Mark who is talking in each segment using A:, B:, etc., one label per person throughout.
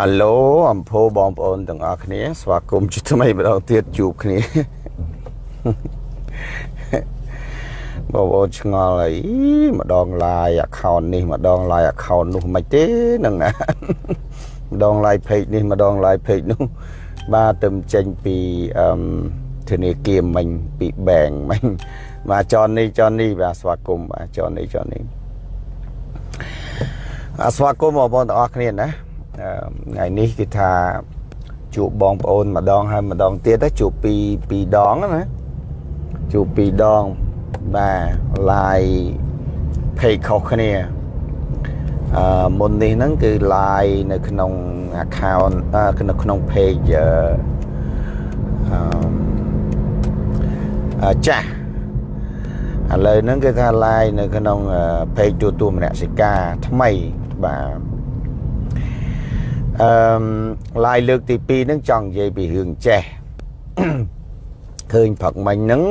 A: អាឡូអំភោបងប្អូនទាំងអស់គ្នា ស្វាគមន៍ជាថ្មីម្ដងទៀតជួបគ្នាបងប្អូនឆ្ងល់អីម្ដង live account នេះម្ដង live account នោះមិនទេនឹងណាម្ដង live page នេះម្ដង live page នោះបាទទៅចេញពីអឺធនាគារមិញពី bank មិញបាទចននេះចននេះបាទស្វាគមន៍បាទចននេះចននេះអស្វាគមន៍បងប្អូនទាំងអស់គ្នាណា ថ្ងៃនេះគឺថាជួបបងប្អូនម្ដងហើយម្ដងទៀតជួបពីពីរដងណាជួបពីរដងបាទ live page ខុសគ្នាអឺមុននេះហ្នឹងគឺ live នៅក្នុង account នៅក្នុង page អឺចាស់ឥឡូវហ្នឹងគឺថា live នៅក្នុង page ទូទួលមនសិការថ្មីបាទ អឺឡាយលើកទី2ហ្នឹងចង់និយាយពីរឿងចេះឃើញផឹកមិញហ្នឹង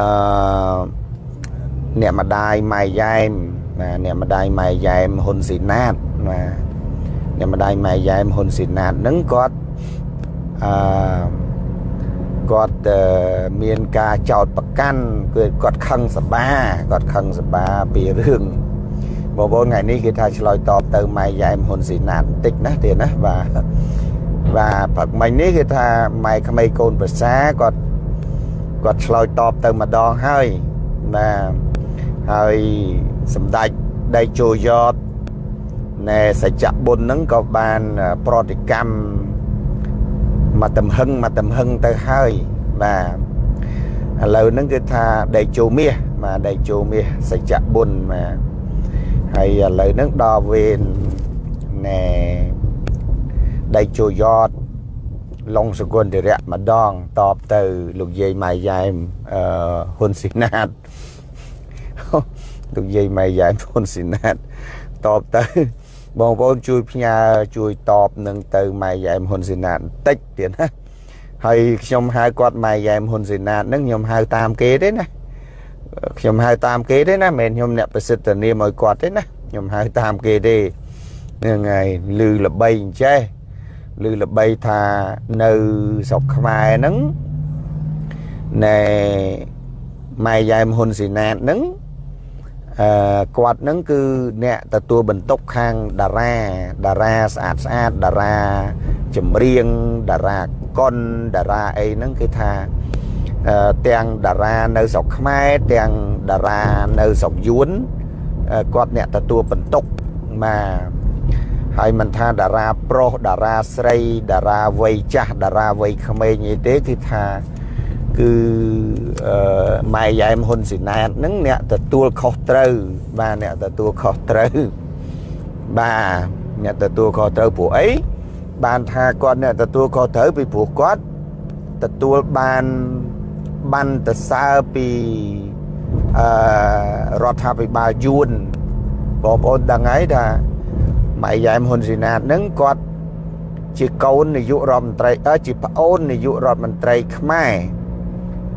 A: អឺអ្នកម្ដាយម៉ែយ៉ែមណាអ្នកម្ដាយម៉ែយ៉ែមហ៊ុនស៊ីណាតណាអ្នកម្ដាយម៉ែយ៉ែមហ៊ុនស៊ីណាតហ្នឹងគាត់អឺគាត់មានការចោតប្រកាន់គឺគាត់ខឹងសបាគាត់ខឹងសបាពីរឿង បងប្អូនថ្ងៃនេះគេថាឆ្លើយតបទៅម៉ែយ៉ែមហ៊ុនស៊ីណាតបន្តិចណាទៀតណាបាទបាទព្រឹកមិញនេះគេថាម៉ែក្មេងកូនប្រសាគាត់គាត់ឆ្លើយតបទៅម្ដងហើយបាទហើយសម្ដេចដៃជោយតណែសច្ចបុណ្យហ្នឹងក៏បានប្រតិកម្មមកតំហឹងមកតំហឹងទៅហើយបាទឥឡូវហ្នឹងគឺថាដៃជោមាសបាទដៃជោមាសសច្ចបុណ្យបាទ ហើយឥឡូវហ្នឹងដល់វេនណែដៃជោយតឡុងសគុណតិរៈម្ដងតបទៅលោកយាយម៉ៃយ៉ែមអឺហ៊ុនស៊ីណាតលោកយាយម៉ៃយ៉ែមហ៊ុនស៊ីណាតតបទៅបងប្អូនជួយផ្ញើជួយតបនឹងទៅម៉ៃយ៉ែមហ៊ុនស៊ីណាតបន្តិចទៀតណាហើយខ្ញុំហៅគាត់ម៉ៃយ៉ែមហ៊ុនស៊ីណាតហ្នឹងខ្ញុំហៅតាមគេទេណា ខ្ញុំហៅតាមគេទេណាមិនមែនខ្ញុំអ្នកប្រសិទ្ធនាមឲ្យគាត់ទេណាខ្ញុំហៅតាមគេទេហ្នឹងហើយលឺល្បីអញ្ចេះលឺល្បីថានៅស្រុកខ្មែរហ្នឹងណែម៉ែយ៉ែមហ៊ុនស៊ីណាតហ្នឹងអឺគាត់ហ្នឹងគឺអ្នកទទួលបន្ទុកខាងតារាតារាស្អាតស្អាតតារាចម្រៀងតារាកុនតារាអីហ្នឹងគឺថា ទាំងតារានៅស្រុកខ្មែរទាំងតារានៅស្រុកយួនគាត់អ្នកទទួលបន្ទុកបាទហើយមិនថាតារាប្រុសតារាស្រីតារាវ័យចាស់តារាវ័យក្មេងអីទេគឺថាគឺម៉ែយ៉ែមហ៊ុនស៊ីណាតហ្នឹងអ្នកទទួលខុសត្រូវបាទអ្នកទទួលខុសត្រូវបាទអ្នកទទួលខុសត្រូវព្រោះអីបានថាគាត់អ្នកទទួលខុសត្រូវពីព្រោះគាត់ទទួលបាន បានទៅសើពីអឺរដ្ឋាភិបាលយួនបងប្អូនដឹងហើយថាម៉ៃយ៉ែមហ៊ុនស៊ីណាតនឹងគាត់ជាកូននាយករដ្ឋមន្ត្រីអឺជាប្អូននាយករដ្ឋមន្ត្រីខ្មែរ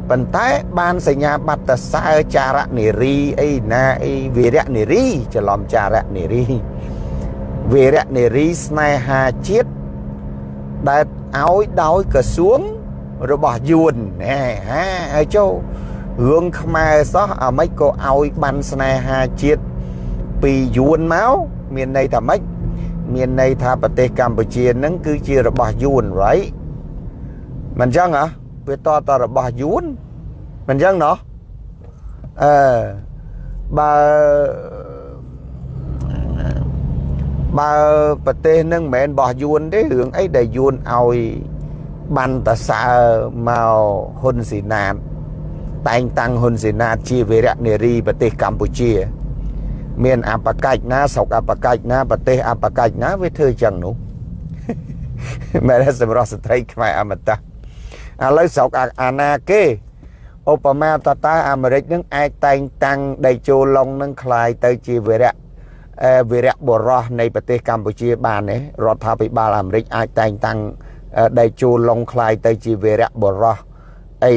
A: ប៉ុន្តែបានសញ្ញាបត្រសើចារនារីអីណាអីវីរៈនារីច្រឡំចារនារីវីរៈនារីស្នេហាជាតិដែលឲ្យដោយក្រសួង របស់យួនណែហាហើយចូលរឿងខ្មែរសោះអាម៉េចក៏ឲ្យបានស្នេហាជាតិពីយួនមកមានន័យថាម៉េចមានន័យថាប្រទេសកម្ពុជានឹងគឺជារបស់យួន right មិនចឹងហ៎វាតតរបស់យួនមិនចឹងណោះអឺបើបើប្រទេសនឹងមិនមែនរបស់យួនទេរឿងអីដែលយួនឲ្យ បានតសើមកហ៊ុនស៊ីណាតតែងតាំងហ៊ុនស៊ីណាតជាវីរៈនារីប្រទេសកម្ពុជា មានអបកិច្ចណាស្រុកអបកិច្ចណាប្រទេសអបកិច្ចណាវាធ្វើចឹងនោះមែនសម្រាប់ស្ត្រីខ្មែរអមតៈឥឡូវស្រុកអាណាគេឧបមាតតាអាមេរិកនឹងអាចតែងតាំងដៃជោឡុងនឹងคลายទៅជាវីរៈវីរៈបរោះនៃប្រទេសកម្ពុជាបានទេរដ្ឋាភិបាលអាមេរិកអាចតែងតាំង ដៃជូឡុងคลายទៅជាវីរៈបរោះអី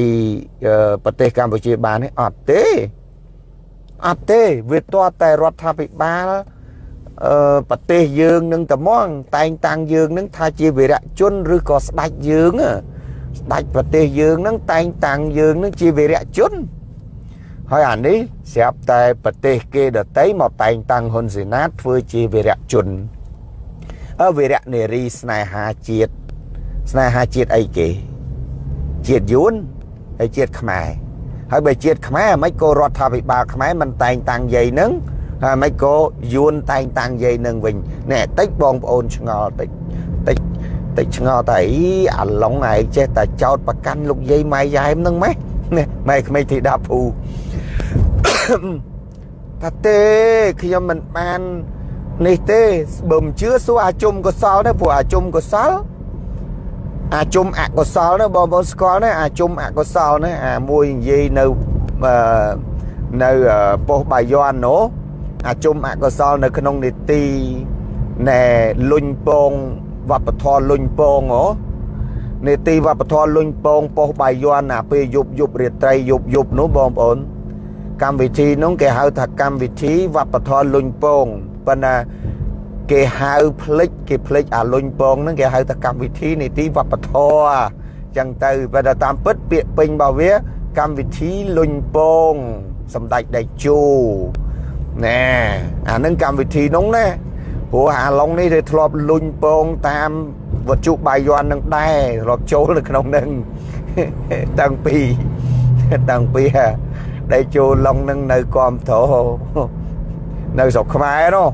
A: ប្រទេសកម្ពុជាបានទេអត់ទេអត់ទេវាទាល់តែរដ្ឋាភិបាល អឺប្រទេសយើងនឹងត្មងតែងតាំងយើងនឹងថាជាវីរៈជនឬក៏ស្ដេចយើងស្ដេចប្រទេសយើងនឹងតែងតាំងយើងនឹងជាវីរៈជនហើយអានេះស្រាប់តែប្រទេសគេដតីមកតែងតាំងហ៊ុនសេនាធ្វើជាវីរៈជនអើវីរៈនារីស្នេហាជាតិ ស្នេហាជាតិអីគេជាតិយួនហើយជាតិខ្មែរហើយបើជាតិខ្មែរមិនក៏រដ្ឋាភិបាលខ្មែរមិនតែងតាំងយាយនឹងហើយមិនក៏យួនតែងតាំងយាយនឹងវិញនេះតិចបងប្អូនឆ្ងល់តិចតិចតិចឆ្ងល់តែអីអាឡុងឯងចេះតែចោតប្រកាន់លោកយាយម៉ែយ៉ែមនឹងម៉េះនេះម៉ែក្មេងធីតាភូថាទេខ្ញុំមិនបាននេះទេបើមិនជឿសួរអាជុំកុសលទៅព្រោះអាជុំកុសល អាជុំអកុសលណាបងប្អូនស្គាល់ណាអាជុំអកុសលណាអាមួយនិយាយនៅនៅប៉ុស្តិ៍បាយ័ននោះអាជុំអកុសលនៅក្នុងនីតិណែលុញពងវប្បធម៌លុញពងហ៎នីតិវប្បធម៌លុញពងប៉ុស្តិ៍បាយ័នអាពេលយប់យប់រាត្រីយប់យប់នោះបងប្អូនកម្មវិធីនោះគេហៅថាកម្មវិធីវប្បធម៌លុញពងប៉ុន្តែ គេហៅផ្លិចគេផ្លិចអាលុញពងហ្នឹងគេហៅថាកម្មវិធីនីតិវប្បធម៌ចឹងទៅបើតាមពិតពាក្យពេញរបស់វា កម្មវិធីលុញពងសម្ដេចដេជោណែអានឹងកម្មវិធីនោះណាព្រោះអាឡុងនេះគេធ្លាប់លុញពងតាមវត្ថុបាយ័ននឹងដែរធ្លាប់ចូលនៅក្នុងនឹងតាំងពីតាំងពីដេជោឡុងនឹងនៅគាំទ្រនៅស្រុកខ្មែរនោះ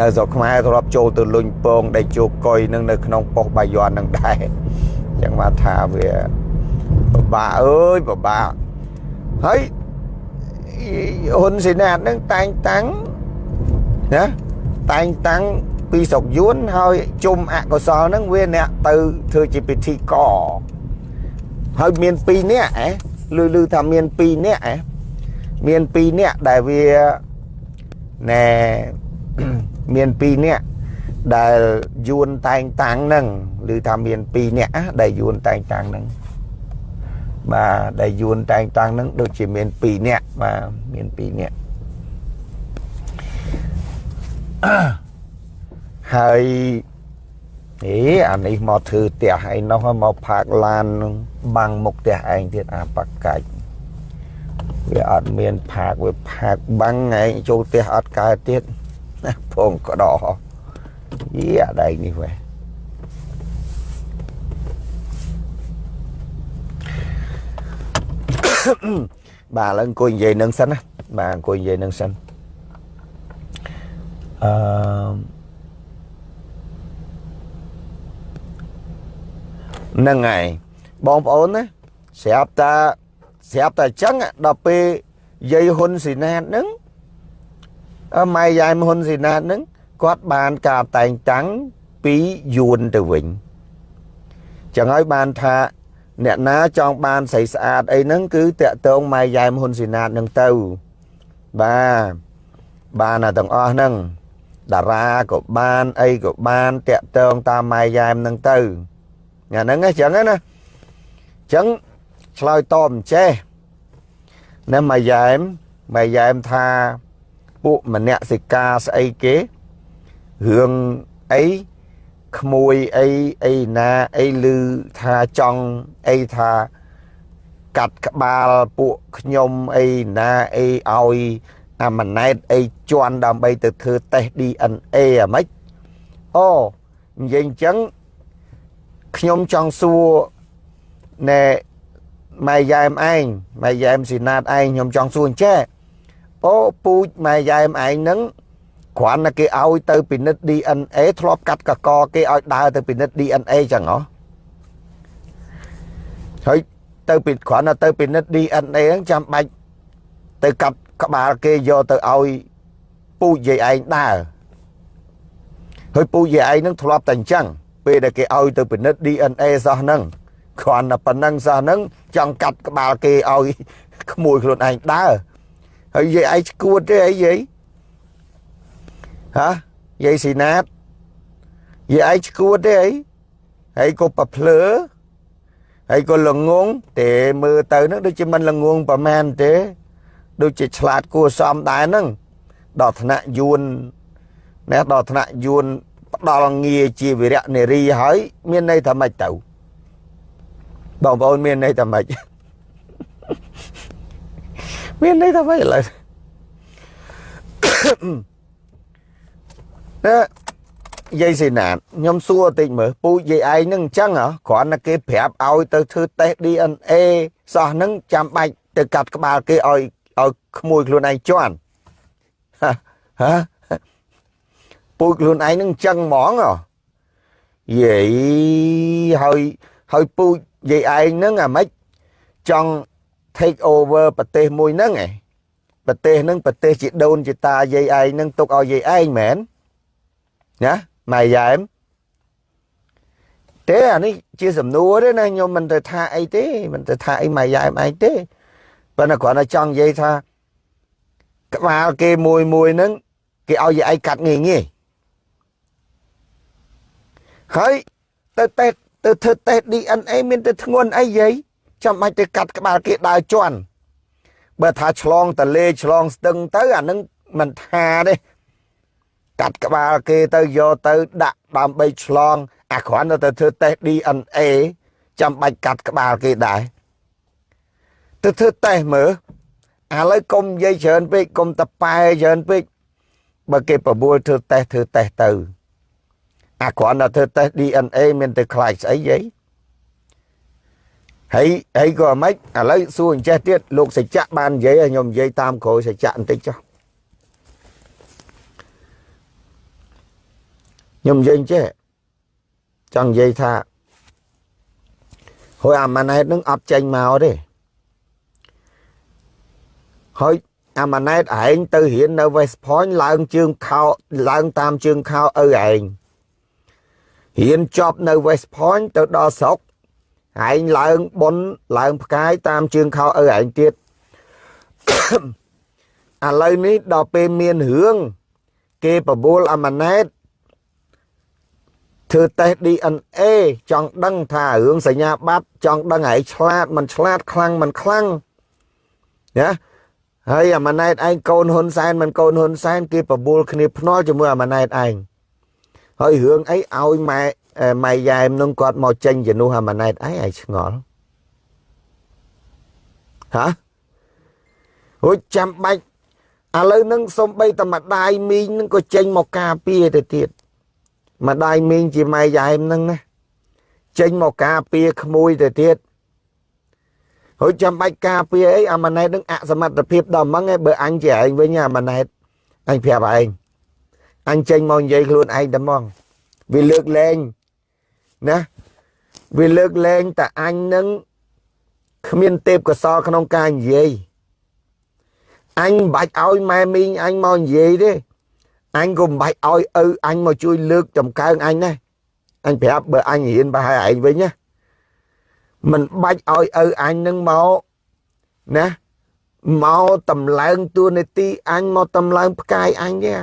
A: នៅស្រុកខ្មែរធ្លាប់ចូលទៅលុញពងដែលជោគកុយនឹងនៅក្នុងប៉ុស្តិ៍បាយ័ននឹងដែរអញ្ចឹងមកថាវាពិបាកអើយពិបាកហើយហ៊ុនសេនាតនឹងតែងតាំងណាតែងតាំងពីស្រុកយួនហើយជុំអកុសលនឹងវាអ្នកទៅធ្វើជាពិធីកហើយមាន2នាក់ហ៎លឺលឺថាមាន2នាក់ហ៎មាន2នាក់ដែលវាណែ មាន2នាក់ដែលយួនតែងតាំងនឹងឬថាមាន2នាក់ដែលយួនតែងតាំងនឹងបាទដែលយួនតែងតាំងនឹងដូចជាមាន2នាក់បាទមាន2នាក់ហើយអេអានេះមកធ្វើផ្ទះឯនោះមកផាកឡានបាំងមុខផ្ទះឯងទៀតអាបកាច់វាអត់មានផាកវាផាកបាំងឯងចូលផ្ទះអត់កើតទៀត ផងកដោយីអាដៃនេះវ៉េបាទឥឡូវអង្គុយនិយាយនឹងសិនណាបាទអង្គុយនិយាយនឹងសិនអឺនឹងហើយបងប្អូនណាស្រាប់តាស្រាប់តែអញ្ចឹងដល់ពេលយាយហ៊ុនស៊ីណាតហ្នឹង ម៉ែយាយហ៊ុនស៊ីណាតហ្នឹងគាត់បានការតែងតាំងពីយួនទៅវិញចឹងហើយបានថាអ្នកណាចង់បានស្រីស្អាតអីហ្នឹងគឺតាក់តងម៉ែយ៉ែមហ៊ុនស៊ីណាតហ្នឹងទៅបាទបានតែទាំងអស់ហ្នឹងតារាក៏បានអីក៏បានតាក់តងតាមម៉ែយ៉ែមហ្នឹងទៅញ៉ាហ្នឹងអញ្ចឹងណាអញ្ចឹងឆ្លើយតបអញ្ចេះណាម៉ែយ៉ែមម៉ែយ៉ែមថា ពួកមនសិការស្អីគេរឿងអីក្មួយអីអីណាអីឮថាចង់អីថាកាត់ក្បាលពួកខ្ញុំអីណាអីឲ្យអាម៉ណែតអីជន់ដើម្បីទៅធ្វើតេស្ត DNA អាម៉េចអូនិយាយអញ្ចឹងខ្ញុំចង់សួរណែម៉ែយ៉ែមឯងម៉ែយ៉ែមស៊ីណាតឯងខ្ញុំចង់សួរអញ្ចេះ អូពូជម៉ែយ៉ែមឯងហ្នឹងគ្រាន់តែគេឲ្យទៅពិនិត្យ DNA ធ្លាប់កាត់កកគេឲ្យដើរទៅពិនិត្យ DNA ចឹងហ៎ហើយទៅពីគ្រាន់តែទៅពិនិត្យ DNA ហ្នឹងចាំបាច់ទៅកាត់ក្បាលគេយកទៅឲ្យពូជយាយឯងដើរហើយពូជយាយឯងហ្នឹងធ្លាប់តែអញ្ចឹងពេលដែលគេឲ្យទៅពិនិត្យ DNA សោះហ្នឹងគ្រាន់តែប៉ុណ្ណឹងសោះហ្នឹងចង់កាត់ក្បាលគេឲ្យក្មួយខ្លួនឯងដើរ ហើយយាយឯងឈួតទេអីយាយហាយាយស៊ីណាតយាយឯងឈួតទេអីហើយក៏ប្រភ្លើហើយក៏ល្ងងទេមើលទៅនឹងដូចជាមិនល្ងងប្រមាណទេ ដូចជាឆ្លាតគួសមដែរហ្នឹងដល់ឋានៈយួនណាដល់ឋានៈយួនផ្ដល់ងារជាវិរៈនារីហើយ មានន័យថាម៉េចទៅបងប្អូនមានន័យថាម៉េច មានន័យថាម៉េចឥឡូវណាយាយសេណាតខ្ញុំសួរតិចមើលពូជយាយឯងនឹងអញ្ចឹងហ៎គ្រាន់តែគេប្រាប់ឲ្យទៅធ្វើតេស្ត DNA សោះហ្នឹងចាំបាច់ទៅកាត់ក្បាលគេឲ្យឲ្យក្មួយខ្លួនឯងជន់ហាពូជខ្លួនឯងនឹងអញ្ចឹងហ្មងហ៎យាយហើយហើយពូជយាយឯងហ្នឹងអាម៉េចចង់ take over ប្រទេសមួយហ្នឹងឯងប្រទេសហ្នឹងប្រទេសជាដូនជាតាយាយឯងហ្នឹងទុកឲ្យយាយឯងមែនណាម៉ែយ៉ែមទេអានេះជាសំណួរទេណាខ្ញុំមិនទៅថាអីទេមិនទៅថាអីម៉ែយ៉ែមឯងទេប៉ុន្តែគ្រាន់តែចង់និយាយថាក្បាលគេមួយមួយហ្នឹងគេឲ្យយាយឯងកាត់ងាយងាយហើយទៅតេស្តទៅធ្វើតេស្ត DNA មានទៅធ្ងន់អីយាយ ចាំបាច់ទៅកាត់ក្បាលគេដើរជន់បើថាឆ្លងតលេឆ្លងស្ទឹងទៅអានឹងមិនថាទេកាត់ក្បាលគេទៅយកទៅដាក់ដើម្បីឆ្លង អាគ្រាន់ទៅធ្វើតេស្ត DNA ចាំបាច់កាត់ក្បាលគេដែរទៅធ្វើតេស្តមើលឥឡូវកុំនិយាយច្រើនពេកកុំតប៉ែច្រើនពេកបើគេប្រមូលធ្វើតេស្តធ្វើតេស្តទៅអាគ្រាន់តែធ្វើតេស្ត DNA មានទៅខ្លាចស្អីយី ហើយហើយក៏មិនឥឡូវសួរអញ្ចេះទៀតលោកសច្ចៈបាននិយាយឲ្យខ្ញុំនិយាយតាមក្រោយសច្ចៈបន្តិចចុះខ្ញុំនិយាយអញ្ចេះចង់និយាយថាហើយអាម៉ាណែតនឹងអត់ចេញមកទេហើយអាម៉ាណែតឯងទៅរៀននៅ West Point ឡើងជើងខោឡើងតាមជើងខោឪឯងរៀនចប់នៅ West Point ទៅដល់ស្រុក ឯងឡើងប៉ុនឡើងផ្កាយតាមជើងខោឪឯងទៀតឥឡូវនេះដល់ពេលមានរឿងគេបបួលអាម៉ាណែតធ្វើតេស្ត DNA ចង់ដឹងថារឿងសញ្ញាបត្រចង់ដឹងឯងឆ្លាតមិនឆ្លាតខ្លាំងមិនខ្លាំងណាហើយអាម៉ាណែតឯងកូនហ៊ុនសែនមិនកូនហ៊ុនសែនគេបបួលគ្នាភ្នាល់ជាមួយអាម៉ាណែតឯងហើយរឿងអីឲ្យម៉ែ ម៉ែយ៉ែមនឹងគាត់មកចេញជំនួសអាម៉ាណែតឯងឯងឆ្ងល់ហាអូចាំបាច់ឥឡូវនឹងសំបីតែម្ដាយមីងនឹងក៏ចេញមកការពារទៅទៀតម្ដាយមីងជាម៉ែយ៉ែមនឹងណាចេញមកការពារក្មួយទៅទៀតហើយចាំបាច់ការពារអីអាម៉ាណែតនឹងអសមត្ថភាពដល់ម៉ងឯងបើអញជាឯងវិញអាម៉ាណែតអញប្រាប់ឯងអញចេញមកនិយាយខ្លួនឯងតែហ្មងវាលើកលែង ណាវាលើកលែងតែអញនឹងគ្មានទេពកសលក្នុងការនិយាយអញមិនបាច់ឲ្យម៉ែមីងអញមកនិយាយទេអញក៏មិនបាច់ឲ្យឪអញមកជួយលើកចំកើងអញណាអញប្រាប់បើអញរៀនប្រហែលឯងវិញណាមិនបាច់ឲ្យឪអញនឹងមកណាមកតម្លើងតួនាទីអញមកតម្លើងផ្កាយអញទេ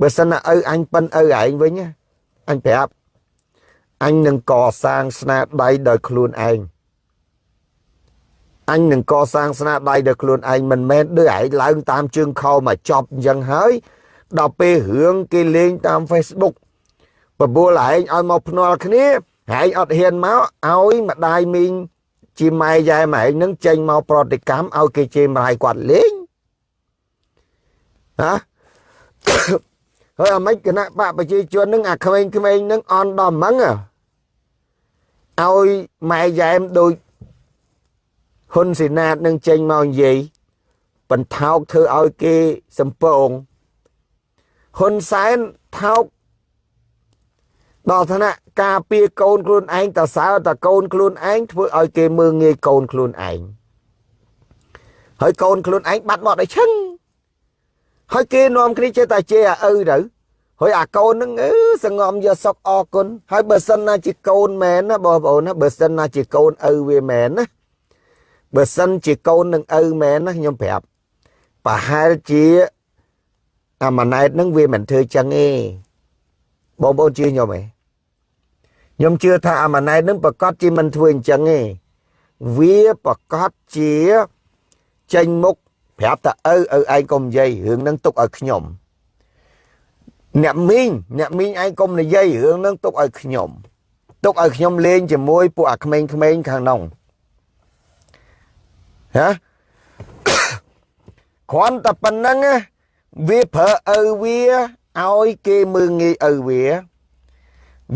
A: បើសិនណាឪអញប៉ិនឪឯងវិញណាអញប្រាប់ អញនឹងកសាងស្នាដៃដោយខ្លួនឯងអញនឹងកសាងស្នាដៃដោយខ្លួនឯងមិនមែនដូចឯងឡើងតាមជើងខោមកចប់អញ្ចឹងហើយដល់ពេលរឿងគេលេងតាម Facebook បបួលឯងឲ្យមកភ្នាល់គ្នាឯងអត់ហ៊ានមកឲ្យម្ដាយមីងជាម៉ែយ៉ែម៉ែឯងនឹងចេញមកប្រតិកម្មឲ្យគេជេរម្ដាយគាត់លេងហាហើយអាម៉េចគណៈបកប្រជាជននឹងអាក្មេងៗនឹងអន់ដល់ម៉ង ឲ្យម៉ែយ៉ែមដូចហ៊ុនសេណាតនឹងចេញមកនិយាយបន្ថោកធ្វើឲ្យគេសំពងហ៊ុនសែនថោកដល់ឋានៈការពារកូនខ្លួនឯងតសើតកូនខ្លួនឯងធ្វើឲ្យគេមើងងាយកូនខ្លួនឯងហើយកូនខ្លួនឯងបាត់មកដល់ឈឹងហើយគេនាំគ្នាចេះតែជេរអាឪទៅ ហើយអាកូននឹងអឺសងំយកសុកអរគុណហើយបើសិនណាជាកូនមែនណាបងប្អូនណាបើសិនណាជាកូនឪវាមែនណាបើសិនជាកូននឹងឪមែនណាខ្ញុំប្រាប់ប្រហែលជាអាម៉ាណែតនឹងវាមិនធ្វើចឹងទេបងប្អូនជឿខ្ញុំទេខ្ញុំជឿថាអាម៉ាណែតនឹងប្រកាសជាមិនធ្វើអញ្ចឹងទេវាប្រកាសជាចេញមុខប្រាប់ថាឪឪឯងកុំនិយាយរឿងហ្នឹងទុកឲ្យខ្ញុំ អ្នកមីងអ្នកមីងឯងកុំនិយាយរឿងហ្នឹងទុកឲ្យខ្ញុំទុកឲ្យខ្ញុំលេងជាមួយពួកអាក្មេងៗខាងក្នុងហ៎គ្រាន់តែប៉ុណ្្នឹងវាប្រើឪវាឲ្យគេមើងងាយឪវា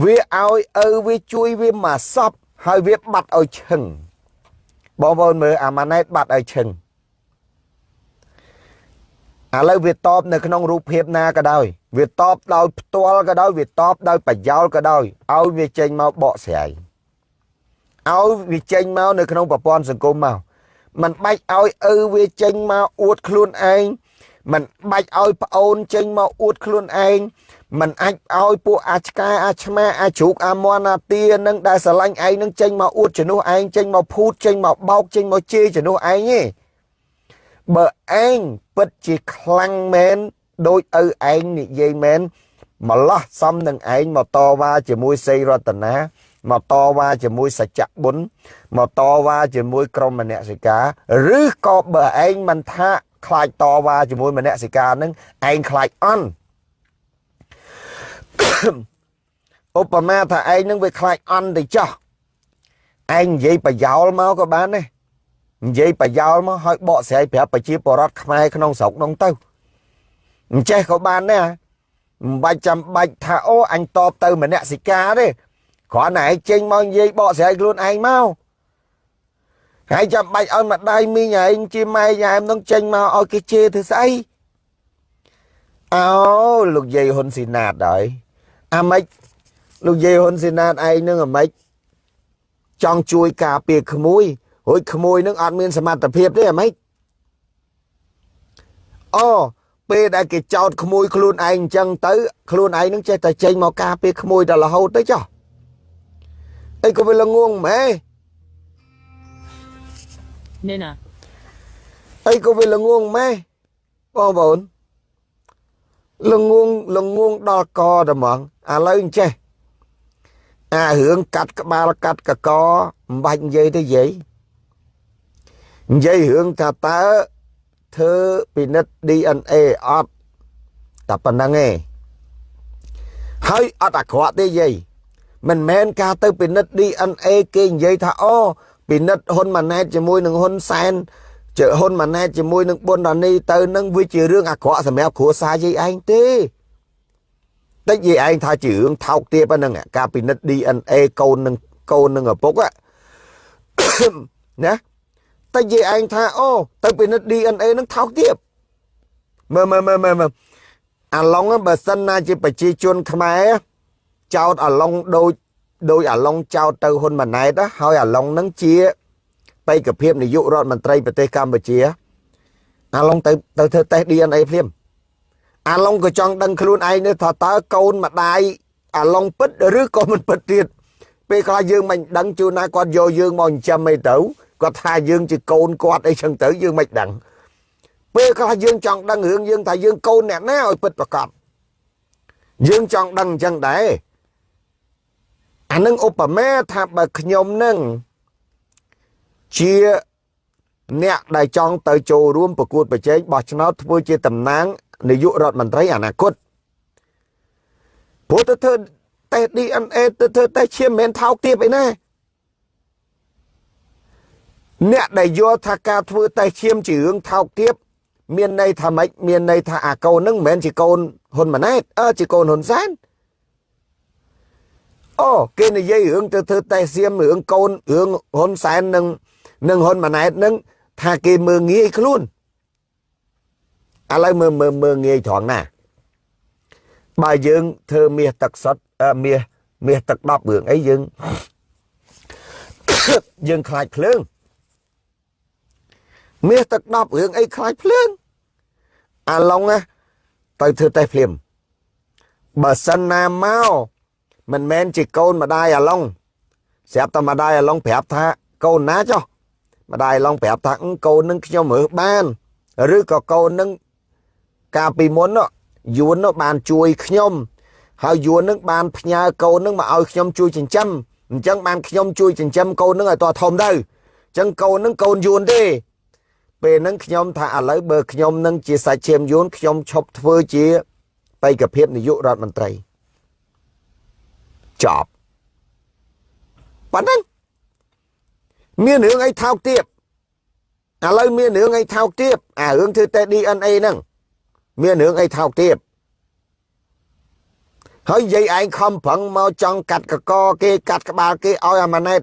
A: វាឲ្យឪវាជួយវាមកសពហើយវាបាត់ឲ្យឈឹងបងប្អូនមើលអាម៉ាណែតបាត់ឲ្យឈឹងឥឡូវវាតបនៅក្នុងរូបភាពណាក៏ដោយ វាតបដោយផ្ទាល់ក៏ដោយវាតបដោយប្រយោលក៏ដោយឲ្យវាចេញមកបកស្រាយឲ្យវាចេញមកនៅក្នុងប្រព័ន្ធសង្គមមកมันបាច់ឲ្យឪវាចេញមកអួតខ្លួនឯងมันបាច់ឲ្យប្អូនចេញមកអួតខ្លួនឯងมันអាចឲ្យពួកអាឆ្កែអាឆ្មាអាជ្រូកអាមន់អាទានឹងដែលស្រឡាញ់ឯងនឹងចេញមកអួតជំនួសឯងចេញមកភូតចេញមកបោកចេញមកជេរជំនួសឯងទេបើឯងពិតជាខ្លាំងមែន ដោយឪឯងនិយាយមែនម្លោះសំនឹងឯងមកតវ៉ាជាមួយសីរតនាមកតវ៉ាជាមួយសច្ចៈបុណ្យមកតវ៉ាជាមួយក្រុមមនសិកាឬក៏បើឯងមិនថាខ្លាចតវ៉ាជាមួយមនសិកានឹងឯងខ្លាចអន់ឧបមាថាឯងនឹងវាខ្លាចអន់ទៅចោះឯងនិយាយប្រយោលមកក៏បានដែរនិយាយប្រយោលមកឲ្យបកស្រាយប្រាប់ប្រជាពលរដ្ឋខ្មែរក្នុងស្រុកនោះទៅ អញ្ចេះក៏បានដែរមិនបាច់ចាំបាច់ថាអូអញតបទៅមនសិកាទេគ្រាន់តែឯងចេញមកនិយាយបកស្រាយខ្លួនឯងមកហើយចាំបាច់ឲ្យម្ដាយមីងឯងជាម៉ែយ៉ាមនឹងចេញមកឲ្យគេជេរធ្វើស្អីអោលោកយាយហ៊ុនស៊ីណាតហើយអាម៉េចលោកយាយហ៊ុនស៊ីណាតឯងនឹងអាម៉េចចង់ជួយការពារក្មួយរួចក្មួយនឹងអត់មានសមត្ថភាពទេអាម៉េចអូ ពេលដែលគេចោតក្មួយខ្លួនឯងអញ្ចឹងទៅខ្លួនឯងនឹងចេះតែចេញមកការពារក្មួយដល់រហូតទៅចុះអីក៏វាល្ងងម៉ែ
B: នេះណា
A: អីក៏វាល្ងងម៉ែបងប្អូនល្ងងល្ងងដល់កតែហ្មងឥឡូវអញ្ចេះអារឿងកាត់ក្បាលកាត់កកមិនបាច់និយាយទៅយាយនិយាយរឿងថាតើ ធ្វើពិនិត្យ DNA អត់តែប៉ុណ្្នឹងឯងហើយអត់អាក្រក់ទេយាយមិនមែនការទៅពិនិត្យ DNA គេនិយាយថាអូពិនិត្យហ៊ុនម៉ាណែតជាមួយនឹងហ៊ុនសែនជើហ៊ុនម៉ាណែតជាមួយនឹងប៊ុនរ៉ានីទៅនឹងវាជារឿងអាក្រក់សម្រាប់គ្រួសារយាយឯងទេតិចយាយឯងថាជារឿងថោកទាបហ្នឹងការពិនិត្យ DNA កូននឹងកូននឹងឪពុកណា តែនិយាយឯងថាអូទៅពិនិត្យ DNA នឹងថោកទាបមើលមើលមើលមើលអាឡុងបើសិនណាជាប្រជាជនខ្មែរចោតអាឡុងដូចដោយអាឡុងចោតទៅហ៊ុនម៉ាណែតហើយអាឡុងនឹងជាបេក្ខភាពនាយករដ្ឋមន្ត្រីប្រទេសកម្ពុជា អាឡុងទៅទៅធ្វើតេស្ត DNA ភ្លាមអាឡុងក៏ចង់ដឹងខ្លួនឯងនេះថាតើកូនម្ដាយអាឡុងពិតឬក៏មិនពិតទៀតពេលខ្លះយើងមិនដឹងជួនណាគាត់យកយើងមកចិញ្ចឹមអីទៅ គាត់ថាយើងជាកូនគាត់អីចឹងទៅយើងមិនដឹងពេលខ្លះយើងចង់ដឹងរឿងយើងថាយើងកូនអ្នកណាឲ្យពិតប្រកបយើងចង់ដឹងអញ្ចឹងដែរអានឹងឧបមាថាបើខ្ញុំនឹងជាអ្នកដែលចង់ទៅចូលរួមប្រកួតប្រជែងបោះឆ្នោតធ្វើជាតំណាងនាយករដ្ឋមន្ត្រីអនាគតព្រោះទៅធ្វើតេស្ត DNA ទៅធ្វើតេស្តឈាមមិនមែនថោកទាបអីណា អ្នកដែលយល់ថាការធ្វើតេស្តឈាមជារឿងថោកទាបមានន័យថាម៉េចមានន័យថាអាកូននឹងមិនមែនជាកូនហ៊ុនម៉ាណែតអើជាកូនហ៊ុនសែនអូគេនិយាយរឿងទៅធ្វើតេស្តសៀមរឿងកូនរឿងហ៊ុនសែននឹងនឹងហ៊ុនម៉ាណែតនឹងថាគេមើងងាយខ្លួនឥឡូវមើលមើលមើងងាយត្រង់ណាបើយើងធ្វើមាសទឹកសុទ្ធមាសមាសទឹក10រឿងអីយើងយើងខ្លាចភ្លើង មាសទឹក10រឿងអីខ្លាចភ្លើងអាឡុងទៅធ្វើតេស្តភ្លាមបើសិនណាមកមិនមែនជាកូនម្ដាយអាឡុងស្រាប់តែម្ដាយអាឡុងប្រាប់ថាកូនណាចុះម្ដាយអាឡុងប្រាប់ថាកូននឹងខ្ញុំរើសបានឬក៏កូននឹងកាលពីមុនយួននោះបានជួយខ្ញុំហើយយួននឹងបានផ្ញើកូននឹងមកឲ្យខ្ញុំជួយចិញ្ចឹមអញ្ចឹងបានខ្ញុំជួយចិញ្ចឹមកូននឹងឲ្យតធំទៅអញ្ចឹងកូននឹងកូនយួនទេ ពេលហ្នឹងខ្ញុំថាឥឡូវបើខ្ញុំនឹងជាសាច់ឈាមយួនខ្ញុំឈប់ធ្វើជាបេក្ខភាពនាយករដ្ឋមន្ត្រីចប់ប៉ុណ្ណឹងមានរឿងអីថោកទៀតឥឡូវមានរឿងអីថោកទៀតអារឿងធ្វើតែ DNA ហ្នឹងមានរឿងអីថោកទៀតហើយនិយាយឯងខំប្រឹងមកចង់កាត់កកគេកាត់ក្បាលគេឲ្យអាម៉ាណែត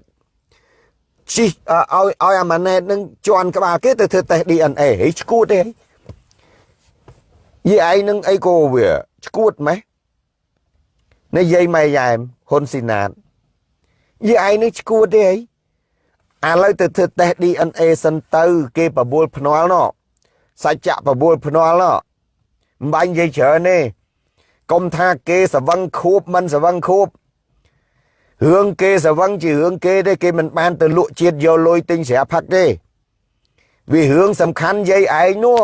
A: ជីឲ្យឲ្យអាម៉ាណែតនឹងជន់ក្បាលគេទៅធ្វើតេស្ត DNA ហីឈួតទេយីឯងនឹងអីក៏វាឈួតម៉េះនិយាយម៉ែយ៉ែមហ៊ុនស៊ីណាតយីឯងនឹងឈួតទេហីឥឡូវទៅធ្វើតេស្ត DNA សិនទៅគេបបួលភ្នាល់ណោះសច្ចៈបបួលភ្នាល់ណោះមិនបាញ់និយាយច្រើនទេកុំថាគេសវឹងខួបមិនសវឹងខួប រឿងគេសវឹងជារឿងគេទេគេមិនបានទៅលក់ជាតិយកលុយទិញស្រាផឹកទេវារឿងសំខាន់យាយឯងនោះ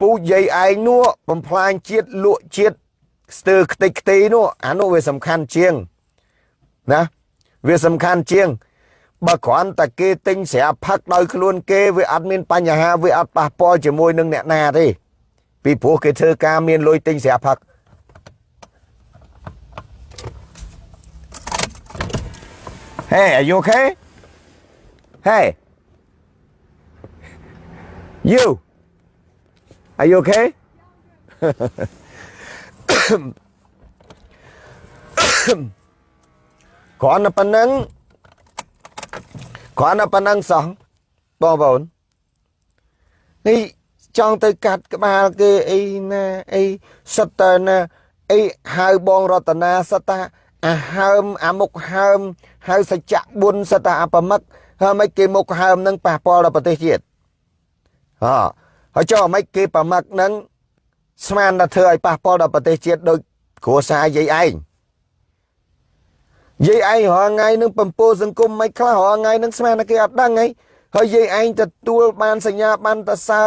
A: ពូយាយឯងនោះបំផ្លាញជាតិលក់ជាតិស្ទើខ្ទេចខ្ទីនោះអានោះវាសំខាន់ជាងណាវាសំខាន់ជាងបើគ្រាន់តែគេទិញស្រាផឹកដោយខ្លួនគេវាអត់មានបញ្ហាវាអត់ប៉ះពាល់ជាមួយនឹងអ្នកណាទេពីព្រោះគេធ្វើការមានលុយទិញស្រាផឹក Hey, are you okay? Hey. You. Are you okay? គ្រាន់តែប៉ុណ្្នឹងគ្រាន់តែប៉ុណ្្នឹងសោះបងប្អូននេះចង់ទៅកាត់ក្បាលគេអីណាអីសិតតើណាអី ហៅបងរតនាសិតតាអាហើមអាមុខហើមហៅសច្ចៈបុណ្យសតអបមិកហើយមិនគេមុខហើមនឹងប៉ះពាល់ដល់ប្រទេសជាតិហ៎ហើយចុះមិនគេប្រមឹកនឹងស្មានថាធ្វើឲ្យប៉ះពាល់ដល់ប្រទេសជាតិដោយគ្រួសារយាយឯងយាយឯងរាល់ថ្ងៃនឹងបំពោសង្គមមិនខ្លះរាល់ថ្ងៃនឹងស្មានថាគេអត់ដឹងហីហើយយាយឯងទទួលបានសញ្ញាបានតសើ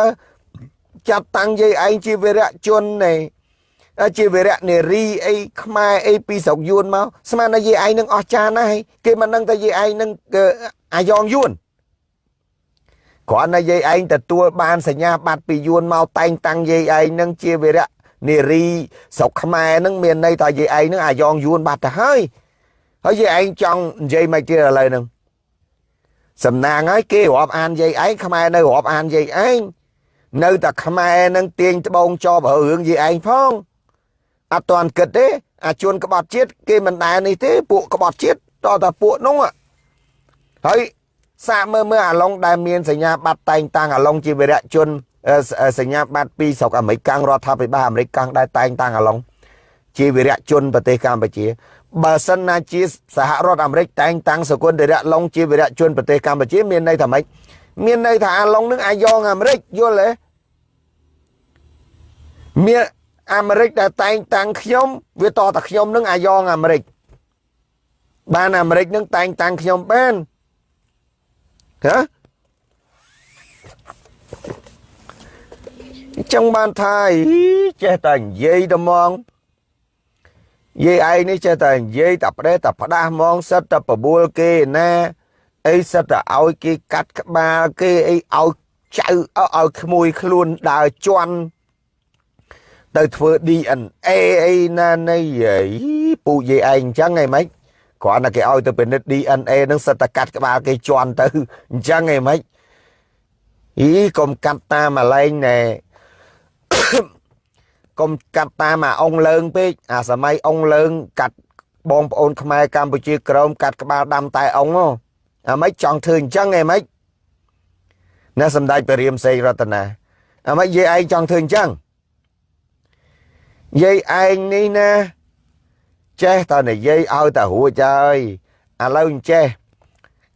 A: ចាត់តាំងយាយឯងជាវីរៈជននៃ ជាវីរៈនារីអីខ្មែរអីពីស្រុកយួនមកស្មានថាយាយឯងនឹងអស់ចានណាស់គេមិនដឹងថាយាយឯងនឹងអាយ៉ងយួនគ្រាន់តែយាយឯងទទួលបានសញ្ញាបត្រពីយួនមកតែងតាំងយាយឯងនឹងជាវីរៈនារីស្រុកខ្មែរនឹងមានន័យថាយាយឯងនឹងអាយ៉ងយួនបាត់ទៅហើយហើយយាយឯងចង់និយាយមិនទៀតឥឡូវហ្នឹងសំណាងហើយគេរាប់អានយាយឯងខ្មែរនៅរាប់អានយាយឯងនៅតែខ្មែរនឹងទាញត្បូងចោបរឿងយាយឯងផង អត់ទាន់គិតទេអាជួនក្បត់ជាតិគេមិនដែលនេះទេពួកក្បត់ជាតិតតែពួកនោះហើយសាកមើលមើលអាឡុងដែលមានសញ្ញាបត្រតែងតាំងអាឡុងជាវីរៈជនសញ្ញាបត្រពីស្រុកអាមេរិករដ្ឋាភិបាលអាមេរិកកាំងដែលតែងតាំងអាឡុងជាវីរៈជនប្រទេសកម្ពុជាបើសិនណាជាសហរដ្ឋអាមេរិកតែងតាំងសកុនតិរៈឡុងជាវីរៈជនប្រទេសកម្ពុជាមានន័យថាម៉េចមានន័យថាអាឡុងនឹងអាយ៉ងអាមេរិកយល់ទេមាន អាមេរិកដែលតែងតាំងខ្ញុំវាតតែខ្ញុំនឹងអាយ៉ងអាមេរិកបានអាមេរិកនឹងតែងតាំងខ្ញុំបានហ៎ចឹងបានថាចេះតែនិយាយតែហ្មងនិយាយឯងនេះចេះតែនិយាយតែផ្ដេសតែផ្ដាស់ហ្មងសិតតែបបួលគេណាអីសិតតែឲ្យគេកាត់ក្បាលគេអីឲ្យចៅឲ្យក្មួយខ្លួនដើរជន់ ទៅធ្វើ DNA អីណានៃពូយាយឯងអញ្ចឹងហីម៉េចគ្រាន់តែគេឲ្យទៅពិនិត្យ DNA នឹងសិតតែកាត់ក្បាលគេជន់ទៅអញ្ចឹងហីម៉េចអីកុំកាត់តាមអាឡែងណែកុំកាត់តាមអាអងលើងពេកអាសម័យអងលើង កាត់បងប្អូនខ្មែរកម្ពុជាក្រមកាត់ក្បាលដាំតែអងអាម៉េចចង់ធ្វើអញ្ចឹងហីម៉េចណាសម្ដេចព្រះរាមសេងរតនាអាម៉េចយាយឯងចង់ធ្វើអញ្ចឹង យាយឯងនេះណាចេះតែនិយាយឲ្យតែរួចហើយឥឡូវអញ្ចេះ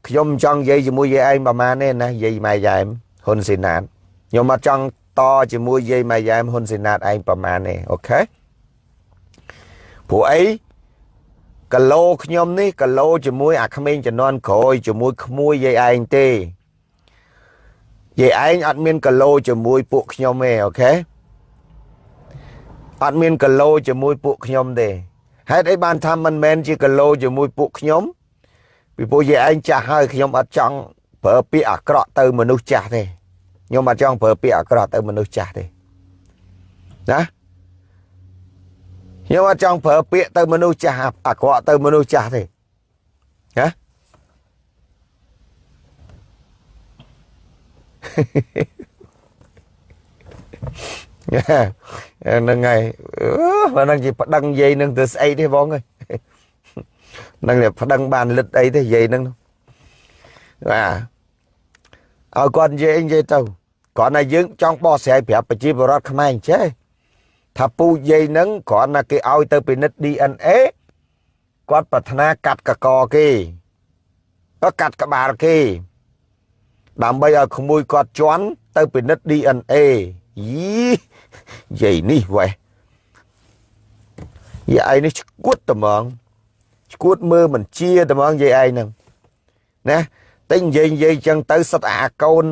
A: ខ្ញុំចង់និយាយជាមួយយាយឯងប្រហែលទេណាយាយម៉ែយ៉ែមហ៊ុនស៊ីណាតខ្ញុំអត់ចង់តជាមួយយាយម៉ែយ៉ែមហ៊ុនស៊ីណាតឯងប្រហែលទេអូខេព្រោះអីគីឡូខ្ញុំនេះគីឡូជាមួយអាក្មេងជំនាន់ក្រោយជាមួយក្មួយយាយឯងទេយាយឯងអត់មានគីឡូជាមួយពួកខ្ញុំទេអូខេ អត់មានគីឡូជាមួយពួកខ្ញុំទេហេតុអីបានថាមិនមែនជាគីឡូជាមួយពួកខ្ញុំពីព្រោះយាយឯងចាស់ហើយខ្ញុំអត់ចង់ប្រើពាក្យអាក្រក់ទៅមនុស្សចាស់ទេខ្ញុំអត់ចង់ប្រើពាក្យអាក្រក់ទៅមនុស្សចាស់ទេណាខ្ញុំអត់ចង់ប្រើពាក្យទៅមនុស្សចាស់អាក្រក់ទៅមនុស្សចាស់ទេណា ហ្នឹងហើយបើនឹងជាប្តឹងយាយនឹងទៅស្អីទេបងអើយនឹងប្តឹងបានលិតអីទេយាយនឹងបាទឲ្យគាត់និយាយនិយាយទៅគ្រាន់តែយើងចង់បកស្រាយប្រាប់ប្រជាពលរដ្ឋខ្មែរអញ្ចេះថាពូយាយនឹងគ្រាន់តែគេឲ្យទៅពិនិត្យ DNA គាត់ប្រាថ្នាកាត់កកគេក៏កាត់ក្បាលគេ ដើម្បីឲ្យក្មួយគាត់ជន់ទៅពិនិត្យ DNA យី យាយនេះវ៉េះយាយឯនេះឈួតត្មងឈួតមើលមិនជាត្មងយាយឯងហ្នឹងណាតែនិយាយនិយាយចឹងទៅសិតអាកូន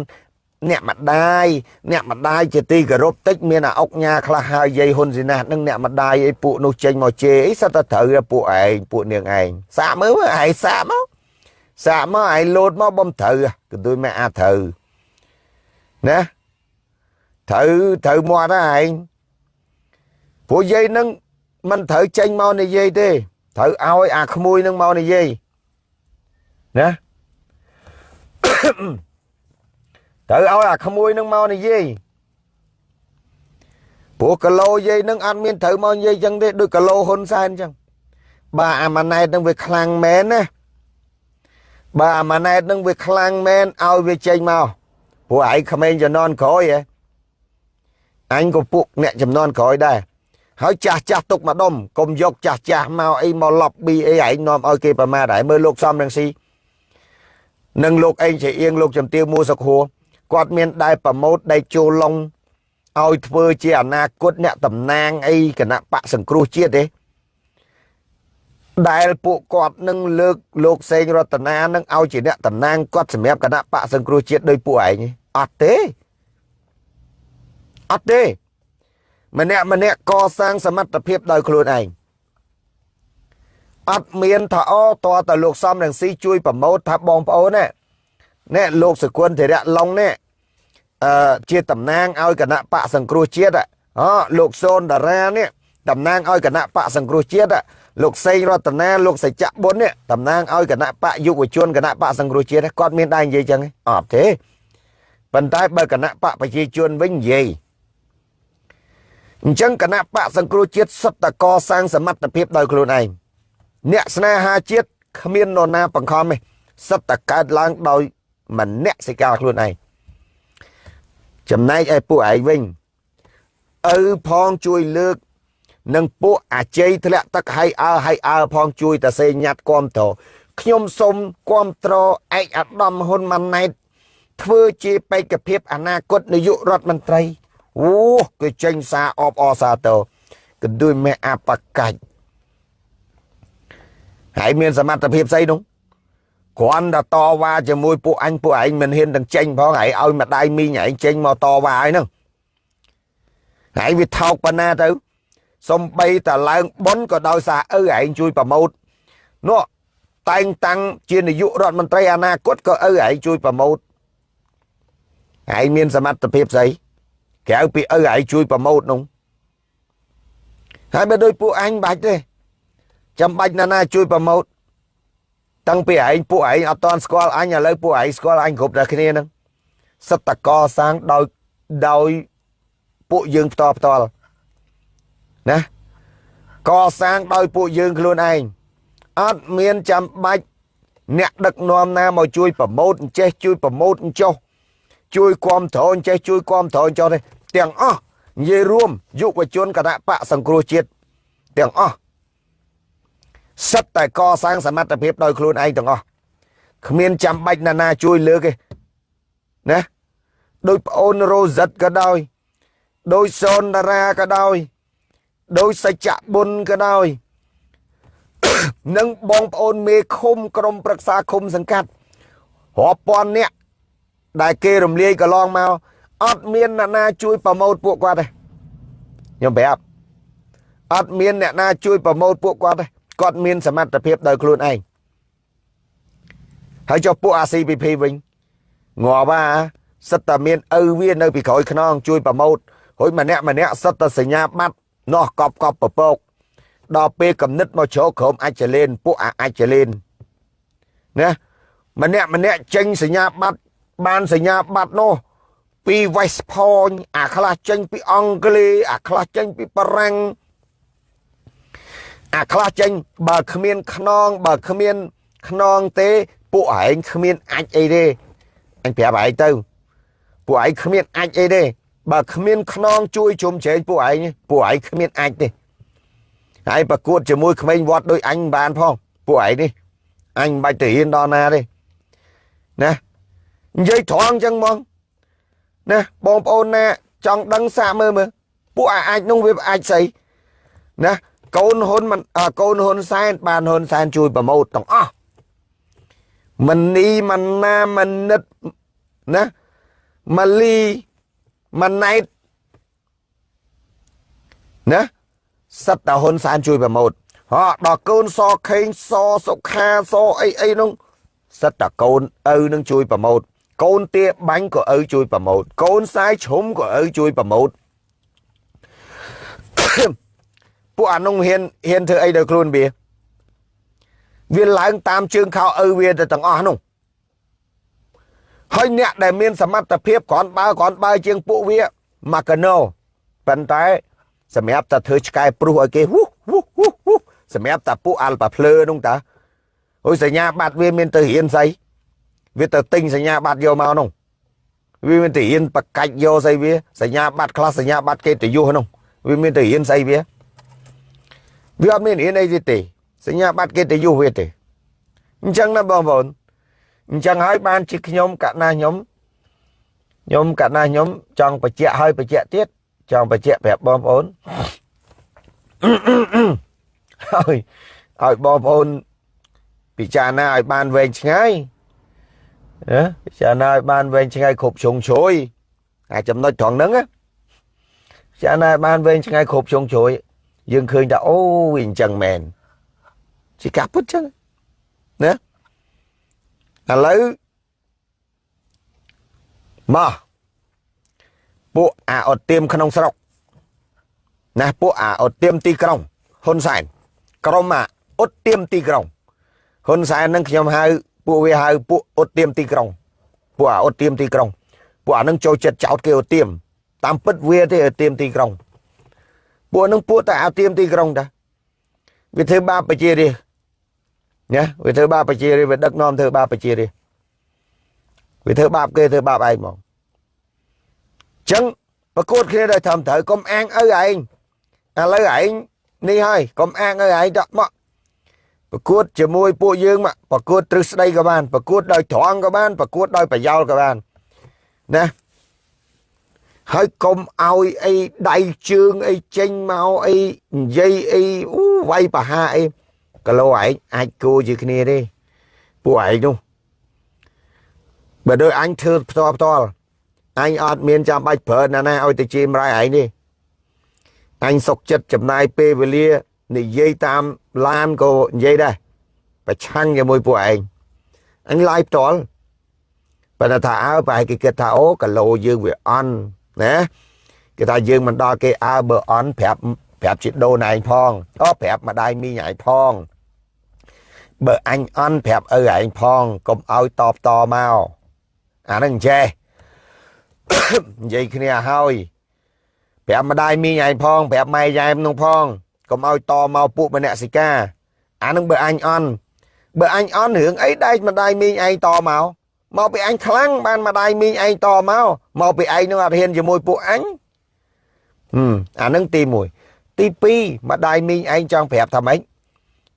A: អ្នកម្ដាយអ្នកម្ដាយជាទីគោរពតិចមានអាអុកញ៉ាខ្លះហើយយាយហ៊ុនស៊ីណាស់នឹងអ្នកម្ដាយអីពួកនោះចេញមកជេរអីសិតតែត្រូវពួកឯងពួកនាងឯងសាកមើលឯងសាកមកសាកមកឯងលោតមកបំត្រូវក៏ដូចមិនអាចត្រូវណា ត្រូវត្រូវមាត់ឯងពួកយាយនឹងមិនត្រូវចេញមកនិយាយទេត្រូវឲ្យអាក្មួយនឹងមកនិយាយណាត្រូវឲ្យអាក្មួយនឹងមកនិយាយព្រោះគីឡូយាយនឹងអត់មានត្រូវមកនិយាយចឹងទេដូចគីឡូហ៊ុនសែនចឹងបាទអាម៉ាណែតនឹងវាខ្លាំងមែនណាបាទអាម៉ាណែតនឹងវាខ្លាំងមែនឲ្យវាចេញមកព្រោះឯងក្មេងជំនាន់ក្រោយហ៎ អញក៏ពួកអ្នកចំនួនក្រោយដែរហើយចាស់ចាស់ទុកមកដុំកុំយកចាស់ចាស់មកអីមកឡប់ប៊ីអីឯងនាំឲ្យគេប្រមាថហើយមើលលោកសំរងស៊ីនិងលោកអេងជាអៀងលោកចំទាវមួសុខហួរគាត់មានដែរប្រម៉ូតដែលចូលឡុងឲ្យធ្វើជាអនាគតអ្នកតំណាងអីគណៈបកសង្គ្រោះជាតិទេដែលពួកគាត់នឹងលើកលោកសេងរតនានឹងឲ្យជាអ្នកតំណាងគាត់សម្រាប់គណៈបកសង្គ្រោះជាតិដោយពួកឯងអត់ទេ អត់ទេម្នាក់ម្នាក់កសាងសមត្ថភាពដោយខ្លួនឯងអត់មានថាអូតើតើលោកសំរងស៊ីជួយប្រម៉ូទថាបងប្អូនណានេះលោកសកុនធរៈឡុងនេះអឺជាតំណាងឲ្យគណៈបកសង្គ្រោះជាតិអូលោកសូនតារានេះតំណាងឲ្យគណៈបកសង្គ្រោះជាតិលោកសេងរតនាលោកសច្ចៈបុននេះតំណាងឲ្យគណៈបកយុវជនគណៈបកសង្គ្រោះជាតិគាត់មានដែរនិយាយចឹងអត់ទេប៉ុន្តែបើគណៈបកប្រជាជនវិញនិយាយ អញ្ចឹងគណៈបកសង្គ្រោះជាតិសុទ្ធតែកសាងសមត្ថភាពដោយខ្លួនឯងអ្នកស្នេហាជាតិគ្មាននរណាបង្ខំទេសត្វតែកើតឡើងដោយម្នាក់សិកាខ្លួនឯងចំណែកឯពួកឯងវិញឪផងជួយលើកនិងពួកអាជ័យធ្លាក់ទឹកហើយអើហើយអើផងជួយតសេញាត់គាំទ្រខ្ញុំសូមគាំទ្រឯកអាដាមហ៊ុនម៉ាណែតធ្វើជាបេក្ខភាពអនាគតនាយករដ្ឋមន្ត្រី អូគេចេញសារអបអសាទរក៏ដូចមេអបកាច់ហើយមានសមត្ថភាពស្អីនោះគ្រាន់តែតវ៉ាជាមួយពួកអញពួកឯងមិនហ៊ានទាំងចេញផងហើយឲ្យម្ដាយមីងឯងចេញមកតវ៉ាហើយហ្នឹងហើយវាថោកប៉ុណ្ណាទៅសំបីតឡើងប៉ុនក៏ដោយសារឪឯងជួយប្រម៉ូតនោះតែងតាំងជានាយករដ្ឋមន្ត្រីអនាគតក៏ឪឯងជួយប្រម៉ូតឯងមានសមត្ថភាពស្អី ក្រៅពីឪឯងជួយប្រម៉ូតនោះហើយបើដូចពួកអញបាច់ទេចាំបាច់ណាណាជួយប្រម៉ូតតាំងពីឯងពួកឯងអត់តន់ស្គាល់អញឥឡូវពួកឯងស្គាល់អញគ្រប់តែគ្នាហ្នឹងសិតតកសាងដោយដោយពួកយើងផ្ទាល់ផ្ទាល់ណាកសាងដោយពួកយើងខ្លួនឯងអត់មានចាំបាច់អ្នកដឹកនាំណាមកជួយប្រម៉ូតអញ្ចេះជួយប្រម៉ូតអញ្ចោះជួយគាំទ្រអញ្ចេះជួយគាំទ្រអញ្ចោះទេ ទាំងអស់និយាយរួមយុវជនគណៈបកសង្គ្រោះជាតិទាំងអស់សិតតែកសាងសមត្ថភាពដោយខ្លួនឯងទាំងអស់គ្មានចាំបាច់ណានាជួយលើកទេណាដោយប្អូនរ៉ូសិតក៏ដោយដោយសូនតារាក៏ដោយដោយសច្ចៈបុនក៏ដោយនិងបងប្អូនមេឃុំក្រុមប្រឹក្សាឃុំសង្កាត់រាប់ពាន់នាក់ដែលគេរំលាយកន្លងមក អត់មានអ្នកណាជួយប្រម៉ូតពួកគាត់ទេខ្ញុំប្រាប់អត់មានអ្នកណាជួយប្រម៉ូតពួកគាត់ទេគាត់មានសមត្ថភាពដោយខ្លួនឯងហើយចុះពួក ACPP វិញងាប់អាសិតតែមានឪវានៅពីក្រោយខ្នងជួយប្រម៉ូតរួចម្នាក់ម្នាក់សិតតែសញ្ញាបត្រនោះកប់កប់ប្រពកដល់ពេលកំណត់មកជ្រោកក្រុមអាចលេនពួកអាចលេនណាម្នាក់ម្នាក់ចេញសញ្ញាបត្របានសញ្ញាបត្រនោះ ពី West Point អាខ្លះចេញពីអង់គ្លេសអាខ្លះចេញពីបារាំងអាខ្លះចេញបើគ្មានខ្នងបើគ្មានខ្នងទេ ពួកឯងគ្មានអាចអីទេអញប្រាប់ឯងទៅពួកឯងគ្មានអាចអីទេបើគ្មានខ្នងជួយជុំជ្រែងពួកឯងពួកឯងគ្មានអាចទេហើយប្រកួតជាមួយក្មេងវត្តដូចអញបានផងពួកឯងនេះអញមិនបាច់ទៅរៀនដល់ណាទេណានិយាយត្រង់ចឹងហ្មង ណាបងប្អូនណាចង់ដឹងសាកមើលមើលពួកអាចនោះវាអាចស្អីណាកូនហ៊ុនមិនកូនហ៊ុនសែនបានហ៊ុនសែនជួយប្រម៉ូតទាំងអស់មនីមណាមនិតណាម៉ាលីម៉ាណៃតណាសិតតាហ៊ុនសែនជួយប្រម៉ូតហ៎ដល់កូនសខេងសសុខាសអីអីនោះសិតតាកូនឪនឹងជួយប្រម៉ូត កូនទាបាញ់ក៏ឪជួយប្រម៉ូតកូនសាយឈុំក៏ឪជួយប្រម៉ូតពួកអានោះហ៊ានហ៊ានធ្វើអីដល់ខ្លួនវាវាឡើងតាមជើងខោឪវាទៅទាំងអស់នោះហើយអ្នកដែលមានសមត្ថភាពគ្រាន់បើគ្រាន់បើជាងពួកវាម៉ាកាណូប៉ុន្តែសម្រាប់តែធ្វើឆ្កែព្រុសឲ្យគេវូវូវូសម្រាប់តែពួកអាល់ប៉ាភ្លើនោះតាអូយសញ្ញាបត្រវាមានទៅរៀនស្អី វាទៅទិញសញ្ញាបត្រយកមកនោះវាមានទៅរៀនបកាច់យកស្អីវាសញ្ញាបត្រខ្លះសញ្ញាបត្រគេទៅយុះនោះវាមានទៅរៀនស្អីវាវាអត់មានរៀនអីទេទេសញ្ញាបត្រគេទៅយុះវាទេអញ្ចឹងណាបងប្អូនអញ្ចឹងហើយបានជាខ្ញុំកណាខ្ញុំខ្ញុំកណាខ្ញុំចង់បញ្ជាក់ឲ្យបញ្ជាក់ទៀតចង់បញ្ជាក់ប្រាប់បងប្អូនហើយឲ្យបងប្អូនពិចារណាឲ្យបានវែងឆ្ងាយ ណាពិចារណាឲ្យបានវែងឆ្ងាយគ្រប់ជ្រុងជ្រោយអាចំណុចត្រង់ហ្នឹងណាពិចារណាឲ្យបានវែងឆ្ងាយគ្រប់ជ្រុងជ្រោយយើងឃើញថាអូវាអញ្ចឹងមែនជាការពិតចឹងណាឥឡូវមកពួកអាអត់ទៀមក្នុងស្រុកណាពួកអាអត់ទៀមទីក្រុងហ៊ុនសែនក្រុមអាអត់ទៀមទីក្រុងហ៊ុនសែននឹងខ្ញុំហៅ ពួកវាហៅពួកអត់ទៀមទីក្រុងពួកអាអត់ទៀមទីក្រុងពួកអានឹងចូលចិត្តចោតគេអត់ទៀមតាមពិតវាទេអត់ទៀមទីក្រុងពួកនឹងពួកតែអត់ទៀមទីក្រុងតាវាធ្វើបាបប្រជារាស្ត្រណាវាធ្វើបាបប្រជារាស្ត្រវាដឹកនាំធ្វើបាបប្រជារាស្ត្រវាធ្វើបាបគេធ្វើបាបឯងហ្មងចឹងប្រកួតគ្នាដោយធម្មត្រូវកុំអាងឪឯងឥឡូវឯងនេះហើយកុំអាងឪឯងដាក់មក ប្រកួតជាមួយពួកយើងមកប្រកួតទ្រឹស្ដីក៏បានប្រកួតដោយត្រង់ក៏បានប្រកួតដោយប្រយោលក៏បានណាហើយកុំឲ្យអីដៃជើងអីចេញមកអីនិយាយអីអូវាយបហាអីគីឡូឯងអាចគោជាគ្នាទេពួកឯងនោះបើដូចអញធ្វើផ្ទាល់ផ្ទាល់អញអត់មានចាំបាច់ប្រើណាណាឲ្យទៅជាមរៃឯងទេអញសុកចិត្តចំណាយពេលវេលា និយាយតាមឡានក៏និយាយដែរប្រឆាំងជាមួយពួកឯងអញឡាយផ្ទាល់បើថាអើប្រហែលគេគិតថាអូគីឡូយើងវាអន់ណាគេថាយើងមិនដល់គេអើបើអន់ប្រាប់ប្រាប់ជាដូនឯងផងអូប្រាប់ម្ដាយមីងឯងផងបើអញអន់ប្រាប់ឪឯងផងកុំឲ្យតបតមកអានឹងចេះនិយាយគ្នាហើយប្រាប់ម្ដាយមីងឯងផងប្រាប់ម៉ែយ៉ែមនោះផង កុំឲ្យតមកពួកម្នាក់សិកាអានឹងបើអញអន់បើអញអន់រឿងអីដែកម្ដាយមីងឯងតមកមកពីអញខ្លាំងបានម្ដាយមីងឯងតមកមកពីឯងនឹងអត់ហ៊ានជាមួយពួកអញហឹមអានឹងទី1ទី2ម្ដាយមីងឯងចង់ប្រាប់ថាម៉េច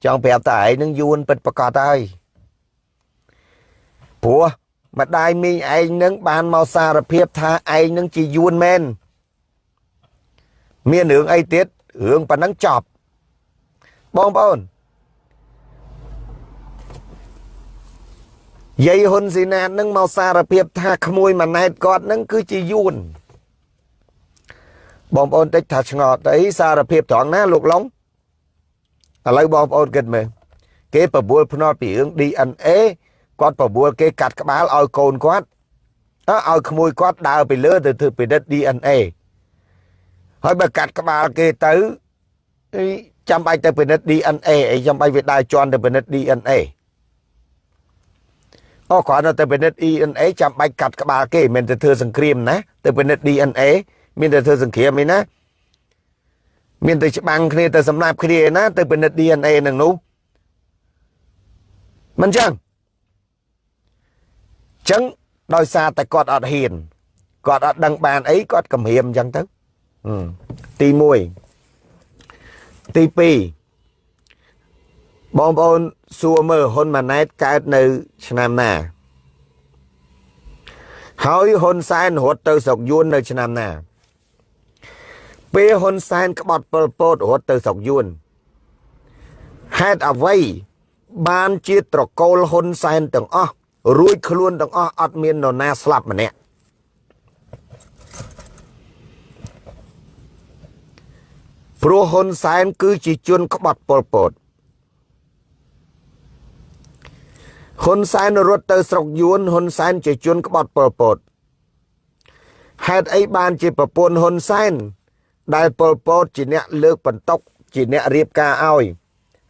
A: ចង់ប្រាប់តែឯងនឹងយួនពិតប្រកបហើយព្រោះម្ដាយមីងឯងនឹងបានមកសារភាពថាឯងនឹងជាយួនមែនមានរឿងអីទៀត រឿងប៉ុណ្ណឹងចប់បងប្អូនយាយហ៊ុនស៊ីណាតនឹងមកសារភាពថាក្មួយម៉ាណែតគាត់នឹងគឺជាយួនបងប្អូនតិចថាឆ្ងល់ទៅសារភាពត្រង់ណាលោកឡុងឥឡូវបងប្អូនគិតមើលគេបបួលភ្នាល់ពីរឿង DNA គាត់បបួលគេកាត់ក្បាលឲ្យកូនគាត់ឲ្យក្មួយគាត់ដើរទៅលើទៅធ្វើពិនិត្យ DNA ហើយបើកាត់ក្បាលគេទៅចាំបាច់ទៅពិនិត្យ DNA អីចាំបាច់វាដើរជន់ទៅពិនិត្យ DNA អូគ្រាន់តែទៅពិនិត្យ DNA ចាំបាច់កាត់ក្បាលគេមិនទៅធ្វើសង្គ្រាមណាទៅពិនិត្យ DNA មានតែធ្វើសង្គ្រាមឯណាមានតែច្បាំងគ្នាទៅសម្លាប់គ្នាឯណាទៅពិនិត្យ DNA នឹងនោះមិនចឹងចឹងដោយសារតែគាត់អត់ហ៊ានគាត់អត់ដឹងបានអីគាត់គំរាមចឹងទៅ ទី1ទី2បងប្អូនសួរមើលហ៊ុនម៉ាណែតកើតនៅ ឆ្នាំណា ហើយហ៊ុនសែនរត់ទៅស្រុកយួននៅ ឆ្នាំណា ពេលហ៊ុនសែនក្បត់ប៉ុលពតរត់ទៅស្រុកយួនហេតុអ្វីបានជាត្រកូលហ៊ុនសែនទាំងអស់រួចខ្លួនទាំងអស់អត់មាននរណាស្លាប់ម្នាក់ ព្រោះហ៊ុនសែនគឺជាជនក្បត់ប៉ុលពតហ៊ុនសែនរត់ទៅស្រុកយួនហ៊ុនសែនជាជនក្បត់ប៉ុលពតហេតុអីបានជាប្រពន្ធហ៊ុនសែនដែលប៉ុលពតជាអ្នកលើកបន្ទុកជាអ្នករៀបការឲ្យ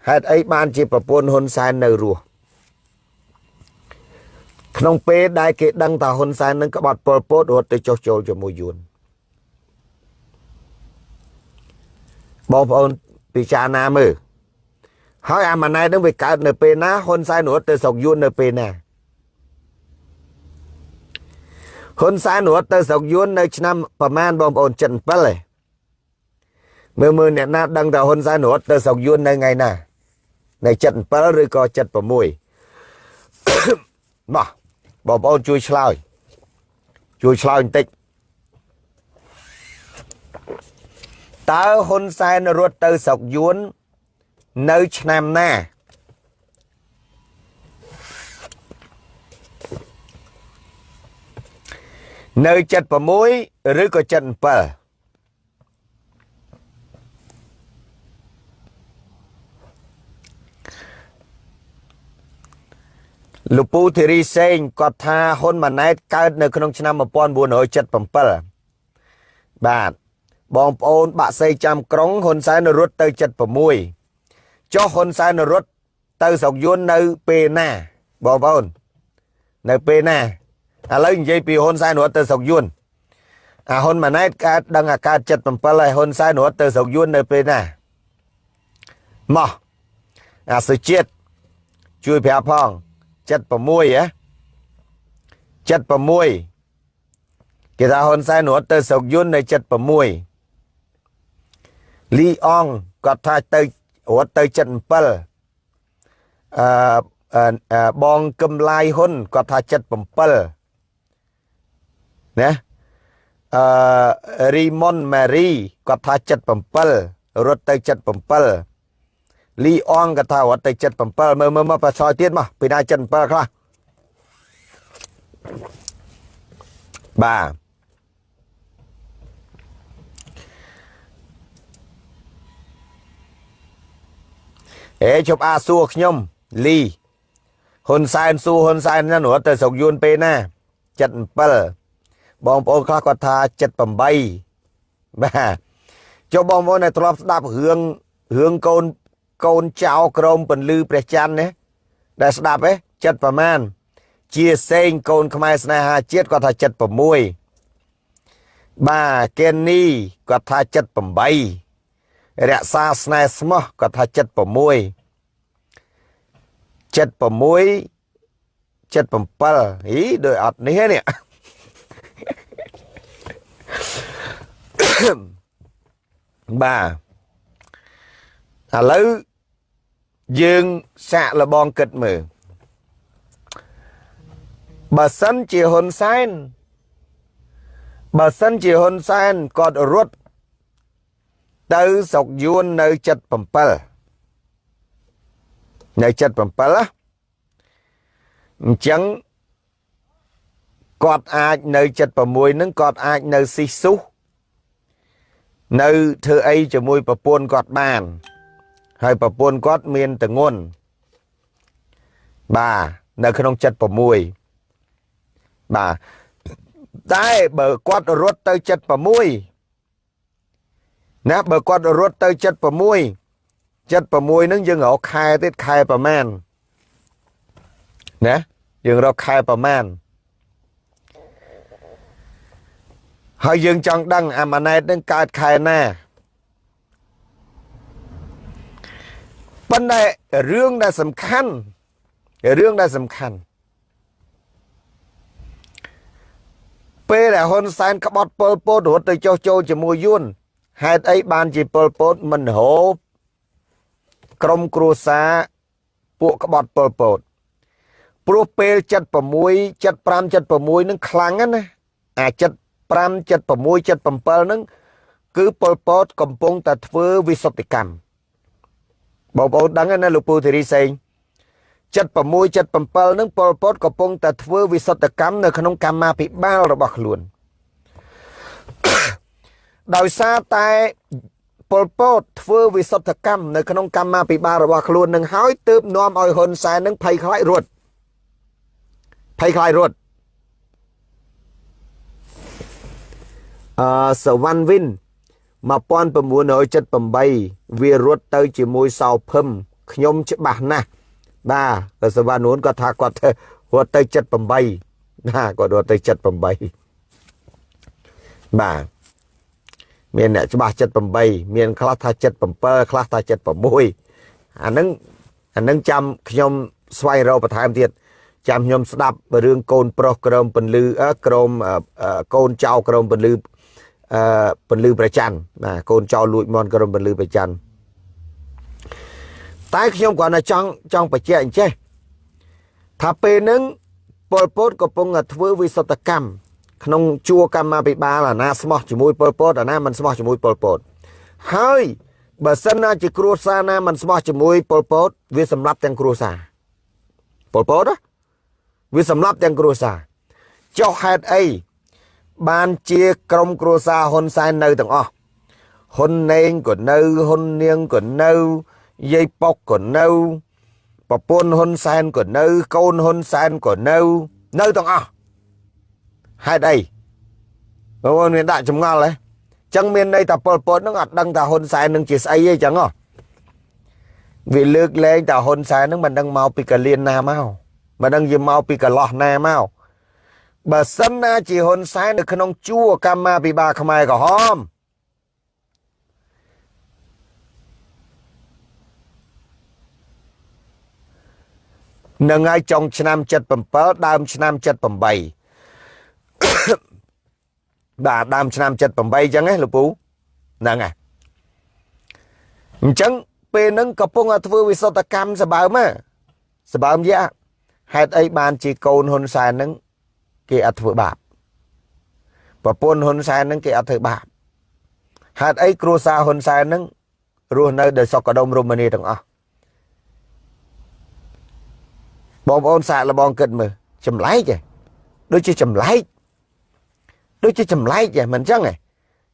A: ហេតុអីបានជាប្រពន្ធហ៊ុនសែននៅរស់ក្នុងពេលដែលគេដឹងថាហ៊ុនសែននឹងក្បត់ប៉ុលពតរត់ទៅចុះចូលជាមួយយួន បងប្អូនពិចារណាមើលហើយអាម៉ាណែតនឹងវាកើតនៅពេលណាហ៊ុនសែនរត់ទៅស្រុកយួននៅពេលណាហ៊ុនសែនរត់ទៅស្រុកយួននៅឆ្នាំប្រមាណបងប្អូន77ឯងមើលមើលអ្នកណាដឹងថាហ៊ុនសែនរត់ទៅស្រុកយួននៅថ្ងៃណានៅ77ឬក៏76មកបងប្អូនជួយឆ្លើយជួយឆ្លើយបន្តិច តើហ៊ុនសែនរត់ទៅស្រុកយួននៅឆ្នាំណានៅ76ឬក៏77លោកពូធីរីសេងគាត់ថាហ៊ុនម៉ាណែតកើតនៅក្នុងឆ្នាំ1977បាទ បងប្អូនបាក់សីចាំក្រុងហ៊ុនសែនរត់ទៅ76ចុះហ៊ុនសែនរត់ទៅស្រុកយួននៅពេលណាបងប្អូននៅពេលណាឥឡូវនិយាយពីហ៊ុនសែនរត់ទៅស្រុកយួនអាហ៊ុនម៉ាណែតកើតដឹងអាកើត77ហើយហ៊ុនសែនរត់ទៅស្រុកយួននៅពេលណាមកអាសុជាតិជួយប្រាប់ផង76ហ៎76គេថាហ៊ុនសែនរត់ទៅស្រុកយួននៅ76 លីអងគាត់ថាទៅរត់ទៅ77អឺបងកឹមឡាយហ៊ុនគាត់ថា77ណាអឺរីមុនម៉ារីគាត់ថា77រត់ទៅ77លីអងគាត់ថារត់ទៅ77មើលមើលមកប្រឆោយទៀតមកពីណា77ខ្លះបាទ អេជប់អាសួរខ្ញុំលីហ៊ុនសែនសួរហ៊ុនសែនហ្នឹងរត់ទៅស្រុកយួនពេលណា77បងប្អូនខ្លះគាត់ថា78បាទចុះបងប្អូនដែលធ្លាប់ស្ដាប់រឿងរឿងកូនកូនចៅក្រមពន្លឺព្រះច័ន្ទណាដែលស្ដាប់ហ៎ចិត្តប្រមាណជាសេងកូនខ្មែរស្នេហាជាតិគាត់ថា76បាទកេននីគាត់ថា78 រក្សាស្នេហ៍ស្មោះគាត់ថា76 76 77ហីដូចអត់នេះនេះបាទឥឡូវយើងសាកលបងគិតមើលបើសិនជាហ៊ុនសែនបើសិនជាហ៊ុនសែនគាត់រត់ ទៅស្រុកយួននៅ77នៅ77ណាអញ្ចឹងគាត់អាចនៅ76នឹងគាត់អាចនៅស៊ីស៊ុះនៅធ្វើអីជាមួយប្រពន្ធគាត់បាន ហើយប្រពន្ធគាត់មានតងន់បាទនៅក្នុង76បាទតែបើគាត់រត់ទៅ76 ណាបើគាត់រត់ទៅ76 76ហ្នឹងយើងរកខែទៀតខែប្រមាណណាយើងរកខែប្រមាណហើយយើងចង់ដឹងអាម៉ាណែតនឹងកើតខែណាប៉ុន្តែរឿងដែលសំខាន់រឿងដែលសំខាន់ពេលដែលហ៊ុនសែនក្បត់ពលពតរត់ទៅចុះចូលជាមួយយួន ហេតុអីបានជាពលពតមិនហូបក្រុមគ្រួសារពួកក្បត់ពលពតព្រោះពេល76 75 76នឹងខ្លាំងណាអា75 76 77ហ្នឹងគឺពលពតកំពុងតែធ្វើវិសុទ្ធកម្មបងប្អូនដឹងណាលោកពូធីរីសេង76 77ហ្នឹងពលពតកំពុងតែធ្វើវិសុទ្ធកម្មនៅក្នុងកម្មាភិបាលរបស់ខ្លួន ដោយសារតែពលពតធ្វើវិសុទ្ធកម្មនៅក្នុងកម្មាភិបាលរបស់ខ្លួននឹងហើយទើបនាំឲ្យហ៊ុនសែននឹងភ័យខ្លាចរត់ភ័យខ្លាចរត់អឺសវណ្ណវិន1978វារត់ទៅជាមួយសោភឹមខ្ញុំច្បាស់ណាស់បាទសវណ្ណនួនគាត់ថាគាត់រត់ទៅ78ណាគាត់រត់ទៅ78បាទ មានអ្នកច្បាស់78មានខ្លះថា77ខ្លះថា76អានឹងអានឹងចាំខ្ញុំស្វែងរកបន្ថែមទៀតចាំខ្ញុំស្ដាប់រឿងកូនប្រុសក្រមពន្លឺក្រមកូនចៅក្រមពន្លឺអឺពន្លឺប្រច័នណាកូនចៅលួចមន់ក្រមពន្លឺប្រច័នតែខ្ញុំគ្រាន់តែចង់ចង់បញ្ជាក់អញ្ចេះថាពេលហ្នឹងប៉ុលពតកំពុងតែធ្វើវិសុទ្ធកម្ម ក្នុងជួរកម្មាភិបាលអាណាស្មោះជាមួយប៉ុលពតអាណាមិនស្មោះជាមួយប៉ុលពតហើយបើសិនណាជាគ្រួសារណាមិនស្មោះជាមួយប៉ុលពតវាសម្លាប់ទាំងគ្រួសារប៉ុលពតវាសម្លាប់ទាំងគ្រួសារចុះហេតុអីបានជាក្រុមគ្រួសារហ៊ុនសែននៅទាំងអស់ហ៊ុនណេងក៏នៅហ៊ុននាងក៏នៅយាយប៉ុកក៏នៅប្រពន្ធហ៊ុនសែនក៏នៅ កូនហ៊ុនសែនក៏នៅ នៅទាំងអស់ ហេតុអីបងប្អូនមានដាក់ចម្ងល់ហ៎ចឹងមានន័យថាប៉ុលពតនឹងអត់ដឹងថាហ៊ុនសែននឹងជាស្អីទេចឹងហ៎វាលើកលែងថាហ៊ុនសែននឹងមិនដឹងមកពីកលៀនណាមកមិនដឹងជាមកពីកន្លោះណាមកបើសិនណាជាហ៊ុនសែននៅក្នុងជួរកម្មាភិបាលខ្មែរក្រហមនឹងហើយចុងឆ្នាំ77ដើមឆ្នាំ78 បាទដើមឆ្នាំ78អញ្ចឹងណាលោកពូហ្នឹងហើយអញ្ចឹងពេលហ្នឹងកំពុងតែធ្វើវិសុទ្ធកម្មសបើមសបើមយ៉ាហេតុអីបានជាកូនហ៊ុនសែនហ្នឹងគេអត់ធ្វើបាបប្រពន្ធហ៊ុនសែនហ្នឹងគេអត់ធ្វើបាបហេតុអីគ្រួសារហ៊ុនសែនហ្នឹងរស់នៅដោយសុខដុមរមនាទាំងអស់បងប្អូនសាកល្បងគិតមើលចម្លែកឯងដូចជាចម្លែក ដូចជាចម្លែកឯងមិនអញ្ចឹងឯង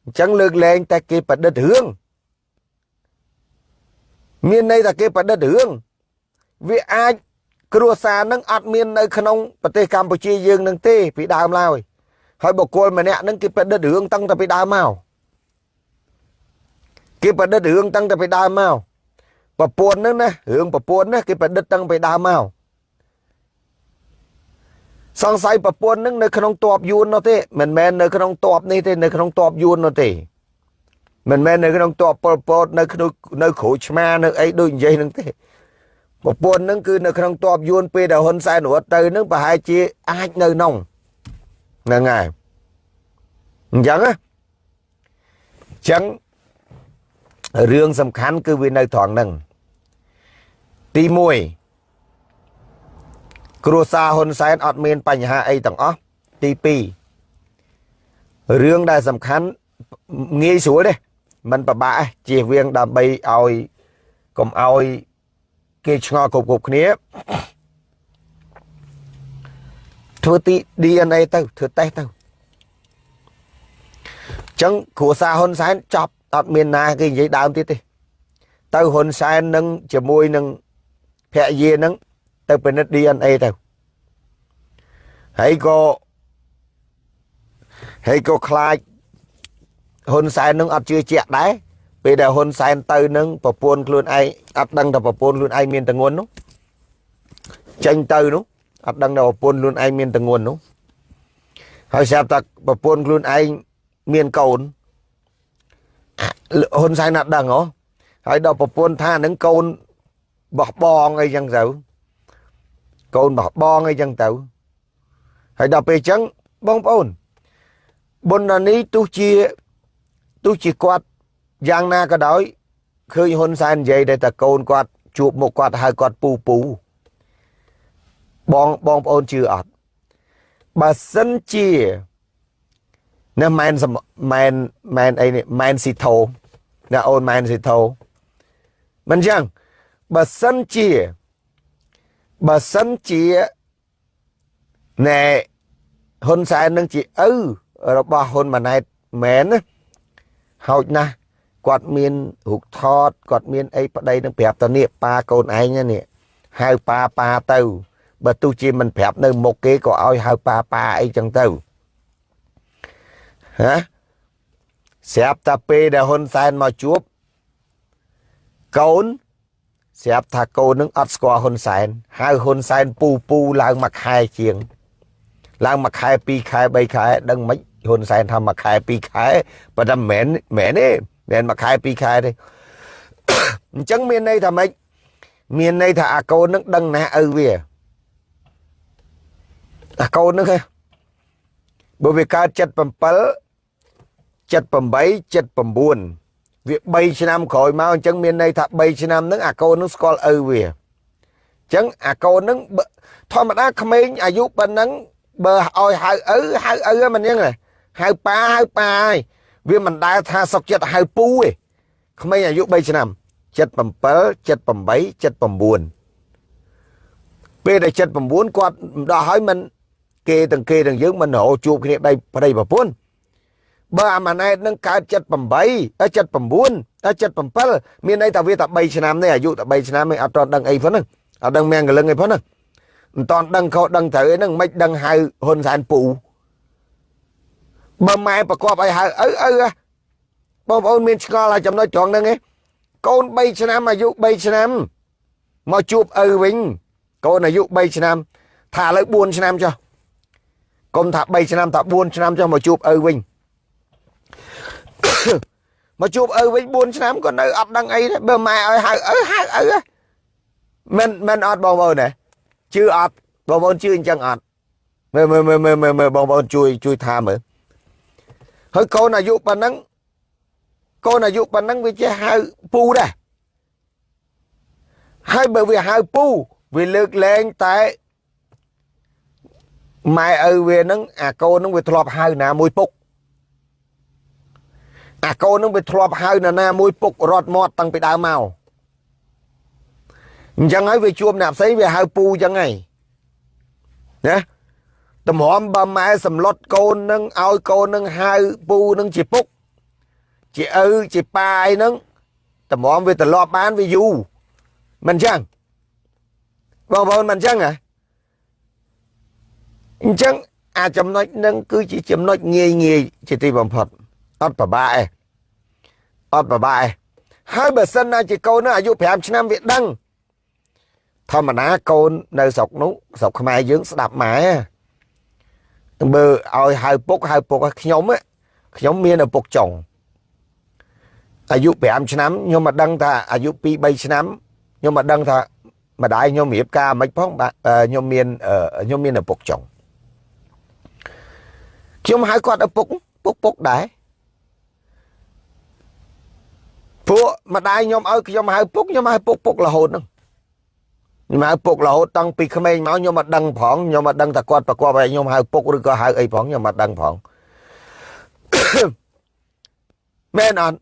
A: អញ្ចឹងលើកលែងតែគេប្រឌិតរឿងមានន័យថាគេប្រឌិតរឿងវាអាចគ្រួសារនឹងអត់មាននៅក្នុងប្រទេសកម្ពុជាយើងនឹងទេពីដើមឡើយហើយបុគ្គលម្នាក់នឹងគេប្រឌិតរឿងតាំងតែពីដើមមកគេប្រឌិតរឿងតាំងតែពីដើមមកប្រពន្ធនឹងណារឿងប្រពន្ធណាគេប្រឌិតតាំងពីដើមមក សង្ស័យប្រពន្ធនឹងនៅក្នុងតបយួននោះទេមិនមែននៅក្នុងតបនេះទេនៅក្នុងតបយួននោះទេមិនមែននៅក្នុងតបប៉ុលពតនៅក្នុងនៅគ្រូឆ្មានៅអីដូចនិយាយនឹងទេប្រពន្ធនឹងគឺនៅក្នុងតបយួនពេលដែលហ៊ុនសែនរត់ទៅនឹងប្រហែលជាអាចនៅក្នុងហ្នឹងហើយអញ្ចឹងណាអញ្ចឹងរឿងសំខាន់គឺវានៅត្រង់ហ្នឹងទី1 គ្រួសារហ៊ុនសែនអត់មានបញ្ហាអីទាំងអស់ទី2រឿងដែលសំខាន់ងាយស្រួលទេมันពិបាកទេជៀសវាងដើម្បីឲ្យកុំឲ្យគេឆ្ងល់គ្រប់គ្រប់គ្នាធ្វើទី DNA ទៅធ្វើតេស្តទៅចឹងគ្រួសារហ៊ុនសែនចប់អត់មានណាគេនិយាយដើមទៀតទេទៅហ៊ុនសែននឹងជាមួយនឹងភរិយានឹង ទៅពិនិត្យ DNA ទៅហើយក៏ហើយក៏ខ្លាចហ៊ុនសែននឹងអត់ជឿជាក់ដែរពេលដែលហ៊ុនសែនទៅនឹងប្រពន្ធខ្លួនឯងអត់ដឹងថាប្រពន្ធខ្លួនឯងមានតងន់នោះចេញទៅនោះអត់ដឹងថាប្រពន្ធខ្លួនឯងមានតងន់នោះហើយស្រាប់តែប្រពន្ធខ្លួនឯងមានកូនហ៊ុនសែនអត់ដឹងហ៎ហើយដល់ប្រពន្ធថានឹងកូនបោះបងអីចឹងទៅ កូនបោះបងអីចឹងទៅហើយដល់ពេលចឹងបងប្អូនបុណ្យនេះទោះជាទោះជាគាត់យ៉ាងណាក៏ដោយឃើញហ៊ុនសែននិយាយតែតកូនគាត់ជួបមុខគាត់ហៅគាត់ពូពូបងបងប្អូនជឿអត់បើសិនជាណាមែនមែនមែនអីនេះមែនស៊ីថូណាអូនមែនស៊ីថូមិនចឹងបើសិនជា បើសិនជាណែហ៊ុនសែននឹងជាឪរបស់ហ៊ុនម៉ាណែតមែនណាហោចណាស់គាត់មានរូបថតគាត់មានអីប្តីនឹងប្រាប់តនេះប៉ាកូនឯងនេះហៅប៉ាប៉ាទៅបើទោះជាមិនប្រាប់នៅមុខគេក៏ឲ្យហៅប៉ាប៉ាអីចឹងទៅហ៎ស្រាប់តែពេលដែលហ៊ុនសែនមកជួបកូន ស្រាប់ថាកូននឹងអត់ស្គាល់ហ៊ុនសែនហៅហ៊ុនសែនពូពូឡើងមួយខែជាង ឡើងមួយខែពីរខែបីខែដឹងមិនហ៊ុនសែនថាមួយខែពីរខែប៉ុន្តែមិនមែនមែនទេមិនមួយខែពីរខែទេអញ្ចឹងមានន័យថាម៉េចមានន័យថាអាកូននឹងដឹងណាឪវាអាកូននឹងបើវាកើត77 78 79 វា3ឆ្នាំក្រោយមកអញ្ចឹងមានន័យថា3ឆ្នាំហ្នឹងអាកូននឹងស្គាល់ឪវាអញ្ចឹងអាកូននឹងធម្មតាក្មេងអាយុប៉ុណ្ណឹងបើឲ្យហៅឪហៅឪមិនអញ្ចឹងហៅប៉ាហៅប៉ាហើយវាមិនដែលថាសុកចិត្តហៅពូទេក្មេងអាយុ3ឆ្នាំ77 78 79ពេលដែល79គាត់ដល់ហើយមិនគេទាំងគេទាំងយើងមិនរហូតជួបគ្នាដៃប្តីប្រពន្ធ បើអាម៉ាណែតនឹងកើត78 79 77មានន័យថាវាតែ3ឆ្នាំទេអាយុតែ3ឆ្នាំឯងអត់ទាន់ដឹងអីផងហ្នឹងអត់ដឹងមានកលឹងអីផងហ្នឹងមិនទាន់ដឹងខុសដឹងត្រូវអីហ្នឹងមិនដឹងហៅហ៊ុនសែនពូបើម៉ែប្រកបឲ្យហៅឪឪបងប្អូនមានឆ្ងល់ហើយចំណុចត្រង់ហ្នឹងឯងកូន3ឆ្នាំអាយុ3ឆ្នាំមកជួបឪវិញកូនអាយុ3ឆ្នាំ ថាឥឡូវ4ឆ្នាំចុះកុំថា3ឆ្នាំថា4ឆ្នាំចុះមកជួបឪវិញ មកជួបឪវិញ4ឆ្នាំក៏នៅអត់ដឹងអីដែរបើម៉ែឲ្យហៅឪហៅឪមិនមិនអត់បងប្អូនទេជឿអត់បងប្អូនជឿអញ្ចឹងអត់មើលមើលមើលមើលមើលបងប្អូនជួយជួយថាមើលហើយកូនអាយុប៉ុណ្ណឹងកូនអាយុប៉ុណ្ណឹងវាចេះហៅពូដែរហើយបើវាហៅពូវាលើកលែងតែម៉ែឪវានឹងអាកូននឹងវាធ្លាប់ហៅណាមួយពុក អាកូននឹងវាធ្លាប់ហៅនរណាមួយពុករត់មាត់តាំងពីដើមមកអញ្ចឹងហើយវាជួបអ្នកផ្សេងវាហៅពូអញ្ចឹងហើយណាតម្រាំបើម៉ែសម្លុតកូននឹងឲ្យកូននឹងហៅពូនឹងជាពុក ជាឪជាប៉ាអីហ្នឹងតម្រាំវាត្រឡប់បានវាយូរមិនអញ្ចឹងបងប្អូនមិនអញ្ចឹងហ៎អញ្ចឹងអាចំណុចនឹងគឺជាចំណុចងាយងាយជាទីបំផុតអត់ប្របាកឯង អត់ប្របាកឯងហើយបើសិនណាជាកូននោះអាយុ5ឆ្នាំវាដឹងធម្មតាកូននៅស្រុកនោះស្រុកខ្មែរយើងស្ដាប់ម៉ែបើឲ្យហៅពុកហៅពុកខ្ញុំខ្ញុំមានឪពុកចុងអាយុ5ឆ្នាំខ្ញុំមកដឹងថាអាយុ2 3ឆ្នាំខ្ញុំមកដឹងថាម្ដាយខ្ញុំរៀបការមិនផងខ្ញុំមានខ្ញុំមានឪពុកចុងខ្ញុំហៅគាត់ឪពុកពុកពុកដែរ ព្រោះម្ដាយខ្ញុំឲ្យខ្ញុំហៅពុកខ្ញុំហៅពុកពុករហូតហ្នឹងខ្ញុំហៅពុករហូតតាំងពីក្មេងមកខ្ញុំមកដឹងផងខ្ញុំមកដឹងថាគាត់ប្រកបឲ្យខ្ញុំហៅពុកឬក៏ហៅអីផងខ្ញុំមកដឹងផងមែនអត់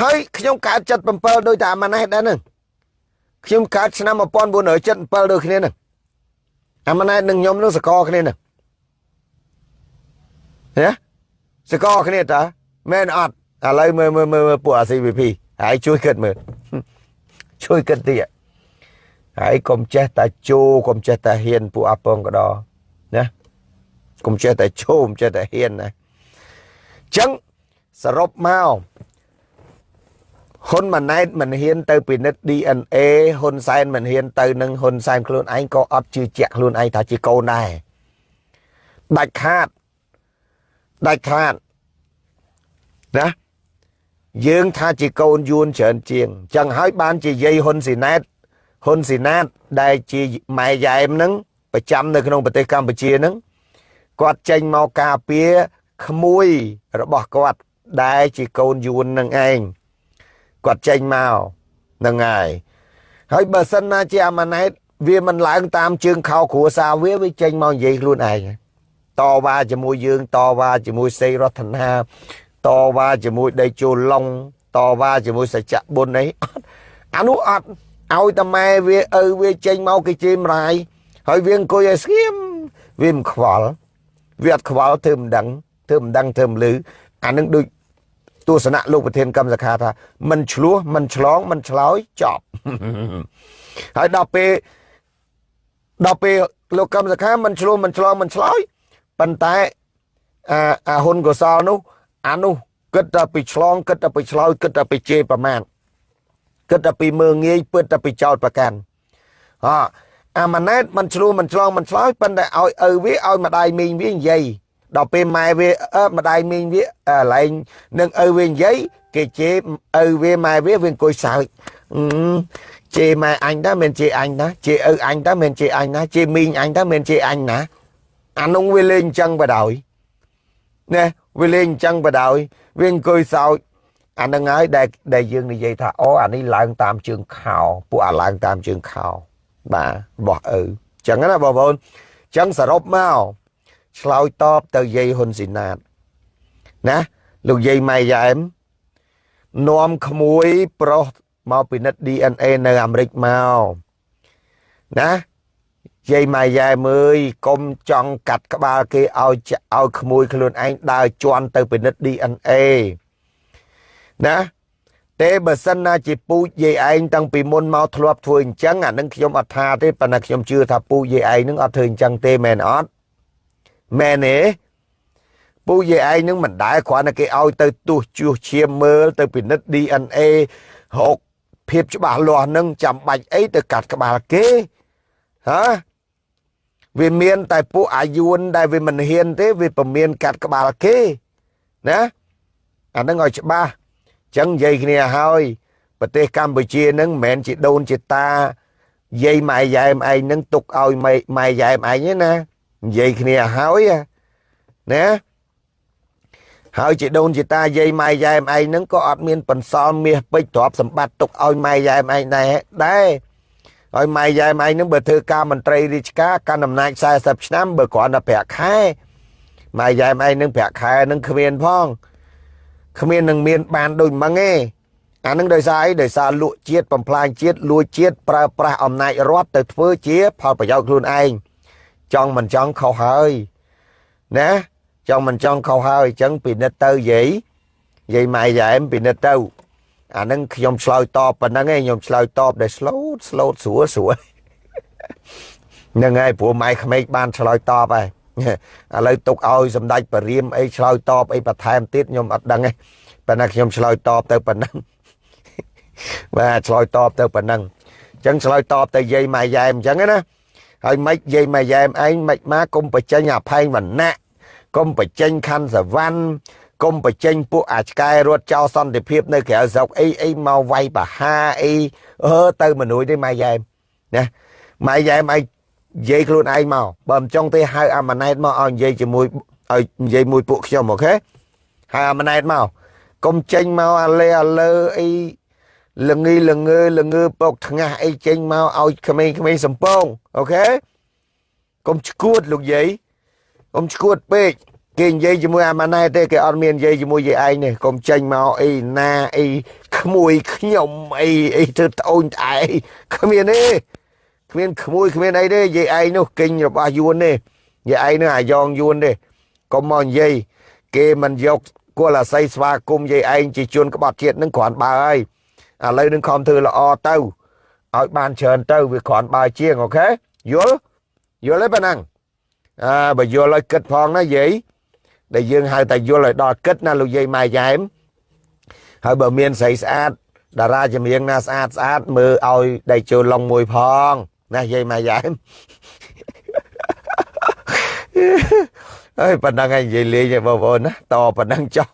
A: ហើយខ្ញុំកើត77ដោយតែអាម៉ាណេះដែរហ្នឹងខ្ញុំកើតឆ្នាំ1977ដូចគ្នាហ្នឹងអាម៉ាណេះនឹងខ្ញុំនឹងសកលគ្នាហ្នឹងហ៎សកលគ្នាតាមែនអត់ ឥឡូវមើលមើលមើលពួកអា CVP ហើយជួយគិតមើលជួយគិតទៀតហើយកុំចេះតែជោកុំចេះតែហ៊ានពួកអាពងកដណាកុំចេះតែឈោមចេះតែហ៊ានណាអញ្ចឹងសរុបមកហ៊ុនម៉ាណែតមិនហ៊ានទៅពិនិត្យ DNA ហ៊ុនសែនមិនហ៊ានទៅនឹងហ៊ុនសែនខ្លួនឯងក៏អត់ជឿជាក់ខ្លួនឯងថាជាកូនដែរដាច់ខាតដាច់ខាតណា យើងថាជាកូនយួនច្រើនជាងចឹងហើយបានជាយាយហ៊ុនស៊ីណែតហ៊ុនស៊ីណាតដែលជាម៉ែយ៉ែមនឹងប្រចាំនៅក្នុងប្រទេសកម្ពុជានឹងគាត់ចេញមកការពារក្មួយរបស់គាត់ដែលជាកូនយួននឹងឯងគាត់ចេញមកនឹងហើយហើយបើសិនណាជាអាម៉ាណែតវាមិនឡើងតាមជើងខោគ្រួសារវាវាចេញមកនិយាយខ្លួនឯងតវ៉ាជាមួយយើងតវ៉ាជាមួយសេរដ្ឋនា តវ៉ាជាមួយដេជោឡុងតវ៉ាជាមួយសច្ចៈបុណ្យអីអានោះអត់ឲ្យតាម៉ែវាឪវាចេញមកគេជេរមរាយហើយវាអង្គុយឲ្យស្ងៀមវាមិនខ្វល់វាអត់ខ្វល់ធ្វើមិនដឹងធ្វើមិនដឹងធ្វើមិនលឺអានឹងដូចទស្សនៈលោកប្រធានកម្មសខាថាមិនឆ្លោះមិនឆ្លងមិនឆ្លើយចប់ហើយដល់ពេលដល់ពេលលោកកម្មសខាមិនឆ្លោះមិនឆ្លងមិនឆ្លើយប៉ុន្តែអាអាហ៊ុនកុសលនោះ អានោះគិតតែពីឆ្លងគិតតែពីឆ្លើយគិតតែពីជេរប្រមាណគិតតែពីមើងងាយពិតតែពីចោតប្រកាន់ហ៎អាម៉ាណែតមិនឆ្លោះមិនឆ្លងមិនឆ្លើយប៉ុន្តែឲ្យឪវាឲ្យម្ដាយមីងវានិយាយដល់ពេលម៉ែវាអឺម្ដាយមីងវាកន្លែងនឹងឪវានិយាយគេជេរឪវាម៉ែវាវាអង្គុយសើចជេរម៉ែអញតើមិនជេរអញណាជេរឪអញតើមិនជេរអញណាជេរមីងអញតើមិនជេរអញណាអានោះវាលេងអញ្ចឹងបដ ாய் ណា វាលេងអញ្ចឹងបដ ாய் វាអង្គុយសើចអានឹងហើយដែលដែលយើងនិយាយថាអូអានេះឡើងតាមជើងខោពួកអាឡើងតាមជើងខោបាទរបស់ឪអញ្ចឹងណាបងប្អូនអញ្ចឹងសរុបមកឆ្លើយតបទៅយាយហ៊ុនស៊ីណាតណាលោកយាយម៉ែយ៉ែមនាំក្មួយប្រុសមកពិនិត្យ DNA នៅអាមេរិកមកណា យាយម៉ែយ៉ែមើយកុំចង់កាត់ក្បាលគេឲ្យឲ្យក្មួយខ្លួនឯងដើរជន់ទៅពិនិត្យ DNA ណាទេបើសិនណាជាពូជយាយឯងតាំងពីមុនមកធ្លាប់ធ្វើអញ្ចឹងអានឹងខ្ញុំអត់ថាទេប៉ុន្តែខ្ញុំជឿថាពូជយាយឯងនឹងអត់ធ្វើអញ្ចឹងទេមែនអត់មែនទេពូយាយឯងនឹងមិនដែលគ្រាន់តែគេឲ្យទៅទោះជួសឈាមមើលទៅពិនិត្យ DNA រកភាពច្បាស់លាស់នឹងចាំបាច់អីទៅកាត់ក្បាលគេហ៎ វាមានតែពួកអាយួនដែលវាមិនហ៊ានទេវាពមៀនកាត់ក្បាលគេណាអានឹងឲ្យច្បាស់ចឹងនិយាយគ្នាហើយប្រទេសកម្ពុជានឹងមិនមែនជាដូនជាតាយាយម៉ែយ៉ែមឯងនឹងទុកឲ្យម៉ែយ៉ែមឯងទេណានិយាយគ្នាហើយណាហើយជាដូនជាតាយាយម៉ែយ៉ែមឯងនឹងក៏អត់មានបន្សល់មាសពេជ្រទ្រព្យសម្បត្តិទុកឲ្យម៉ែយ៉ែមឯងដែរដែរ ហើយម៉ែយ៉ែមឯងនឹងបើធ្វើការមន្ត្រីរាជការកាន់អំណាច40ឆ្នាំបើគ្រាន់តែប្រាក់ខែម៉ែយ៉ែមឯងនឹងប្រាក់ខែនឹងគ្មានផងគ្មាននឹងមានបានដូចម៉ងទេអានឹងដោយសារអីដោយសារលក់ជាតិបំផ្លាញជាតិលួចជាតិប្រើប្រាស់អំណាចរដ្ឋទៅធ្វើជាផលប្រយោជន៍ខ្លួនឯងចង់មិនចង់ខុសហើយណាចង់មិនចង់ខុសហើយអញ្ចឹងពិនិត្យទៅយាយយាយម៉ែយ៉ែមពិនិត្យទៅ អានឹងខ្ញុំឆ្លើយតបប៉ុណ្ណឹងឯងខ្ញុំឆ្លើយតបដែល slow slow ស្រួលស្រួលហ្នឹងហើយព្រោះម៉ែក្មេកបានឆ្លើយតបហើយឥឡូវទុកឲ្យសម្ដេចបរៀមអីឆ្លើយតបអីបន្ថែមទៀតខ្ញុំអត់ដឹងទេប៉ុន្តែខ្ញុំឆ្លើយតបទៅប៉ុណ្ណឹងបាទឆ្លើយតបទៅប៉ុណ្ណឹងអញ្ចឹងឆ្លើយតបទៅយាយម៉ែយ៉ែមអញ្ចឹងណាហើយមិនយាយម៉ែយ៉ែមឯងមិនមកគុំបញ្ចេញអាផែងវណ្ណៈគុំបញ្ចេញខណ្ឌសវណ្ណ គុំបញ្ចេញពួកអាឆ្កែរត់ចោលសន្តិភាពនៅក្រៅស្រុកអីអីមកវាយបហាអីអឺទៅមនុយទេម៉ែយ៉ែមណាម៉ែយ៉ែមឯងនិយាយខ្លួនឯងមកបើមិនចង់ទេហៅអាម៉ាណែតមកឲ្យនិយាយជាមួយឲ្យនិយាយមួយពួកខ្ញុំអូខេហៅអាម៉ាណែតមកកុំចេញមកអាលេអាលើអីលងីលងើលងើពកថ្ងាស់អីចេញមកឲ្យក្មេងៗសំពងអូខេកុំឈួតលោកយាយកុំឈួតពេក គេនិយាយជាមួយអាម៉ាណែទេគេអត់មាននិយាយជាមួយយាយឯងនេះកុំចេញមកអីណាអីក្មួយខ្ញុំអីអីធ្វើត្អូនត្អែគ្មានទេគ្មានក្មួយគ្មានអីទេយាយឯងនោះកិញរបស់យួនទេយាយឯងនោះអាយ៉ងយួនទេកុំមកនិយាយគេមិនយកគល់អាស័យស្វាគមន៍យាយឯងជាជនក្បត់ជាតិនឹងគ្រាន់បើហើយឥឡូវនឹងខំធ្វើល្អទៅឲ្យបានច្រើនទៅវាគ្រាន់បើជាងអូខេយល់យល់ទេប៉ណ្ណឹងអើបើយល់ឲ្យគិតផងណាយាយ ដែលយើងហៅតែយល់ឲ្យដល់គិតណាលោកយាយម៉ែយ៉ែមហើយបើមានស្រីស្អាតតារាចម្រៀងណាស្អាតស្អាតមើលឲ្យដៃចូលឡុងមួយផងណាយាយម៉ែយ៉ែមអើយប៉ុណ្ណឹងឯងនិយាយលេងឯងបងប្អូនណាតប៉ុណ្ណឹងចុះ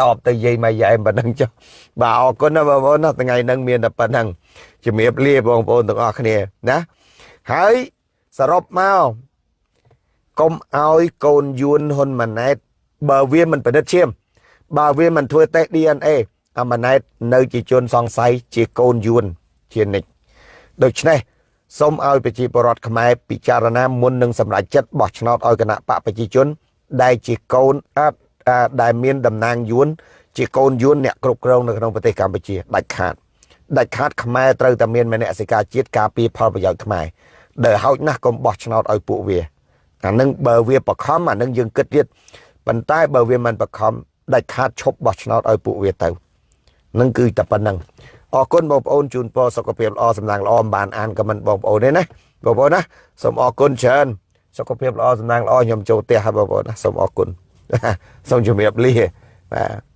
A: តបទៅយាយម៉ែយ៉ែមប៉ុណ្ណឹងចុះបាទអរគុណណាបងប្អូនណាថ្ងៃហ្នឹងមានតែប៉ុណ្ណឹងជំរាបលាបងប្អូនទាំងអស់គ្នាណាហើយសរុបមក កុំឲ្យកូនយួនហ៊ុនម៉ាណែតបើវាមិនប្រឌិតឈាម បើវាមិនធ្វើតេស្ត DNA អាម៉ាណែតនៅជាជនសង្ស័យជាកូនយួនជានិច្ចដូច្នេះសូមឲ្យប្រជាពលរដ្ឋខ្មែរពិចារណាមុននឹងសម្រេចចិត្តបោះឆ្នោតឲ្យគណៈបកប្រជាជន ដែលជាកូនអត់ដែលមានតំណាងយួនជាកូនយួនអ្នកគ្រប់គ្រងនៅក្នុងប្រទេសកម្ពុជាដាច់ខាតដាច់ខាតខ្មែរត្រូវតែមានមនសិការជាតិការពារផលប្រយោជន៍ខ្មែរដែលហោចណាស់កុំបោះឆ្នោតឲ្យពួកវា អានឹងបើវាបខំអានឹងយើងគិតទៀតប៉ុន្តែបើវាមិនបខំដាច់ខាតឈប់បោះឆ្នោតឲ្យពួកវាទៅនឹងគឺតែប៉ុណ្្នឹងអរគុណបងប្អូនជូនពរសុខភាពល្អសំណាងល្អមិនបានអានខមមិនបងប្អូនទេណាបងប្អូនណាសូមអរគុណច្រើនសុខភាពល្អសំណាងល្អខ្ញុំចូលផ្ទះហើយបងប្អូនណាសូមអរគុណសូមជម្រាបលាបាទ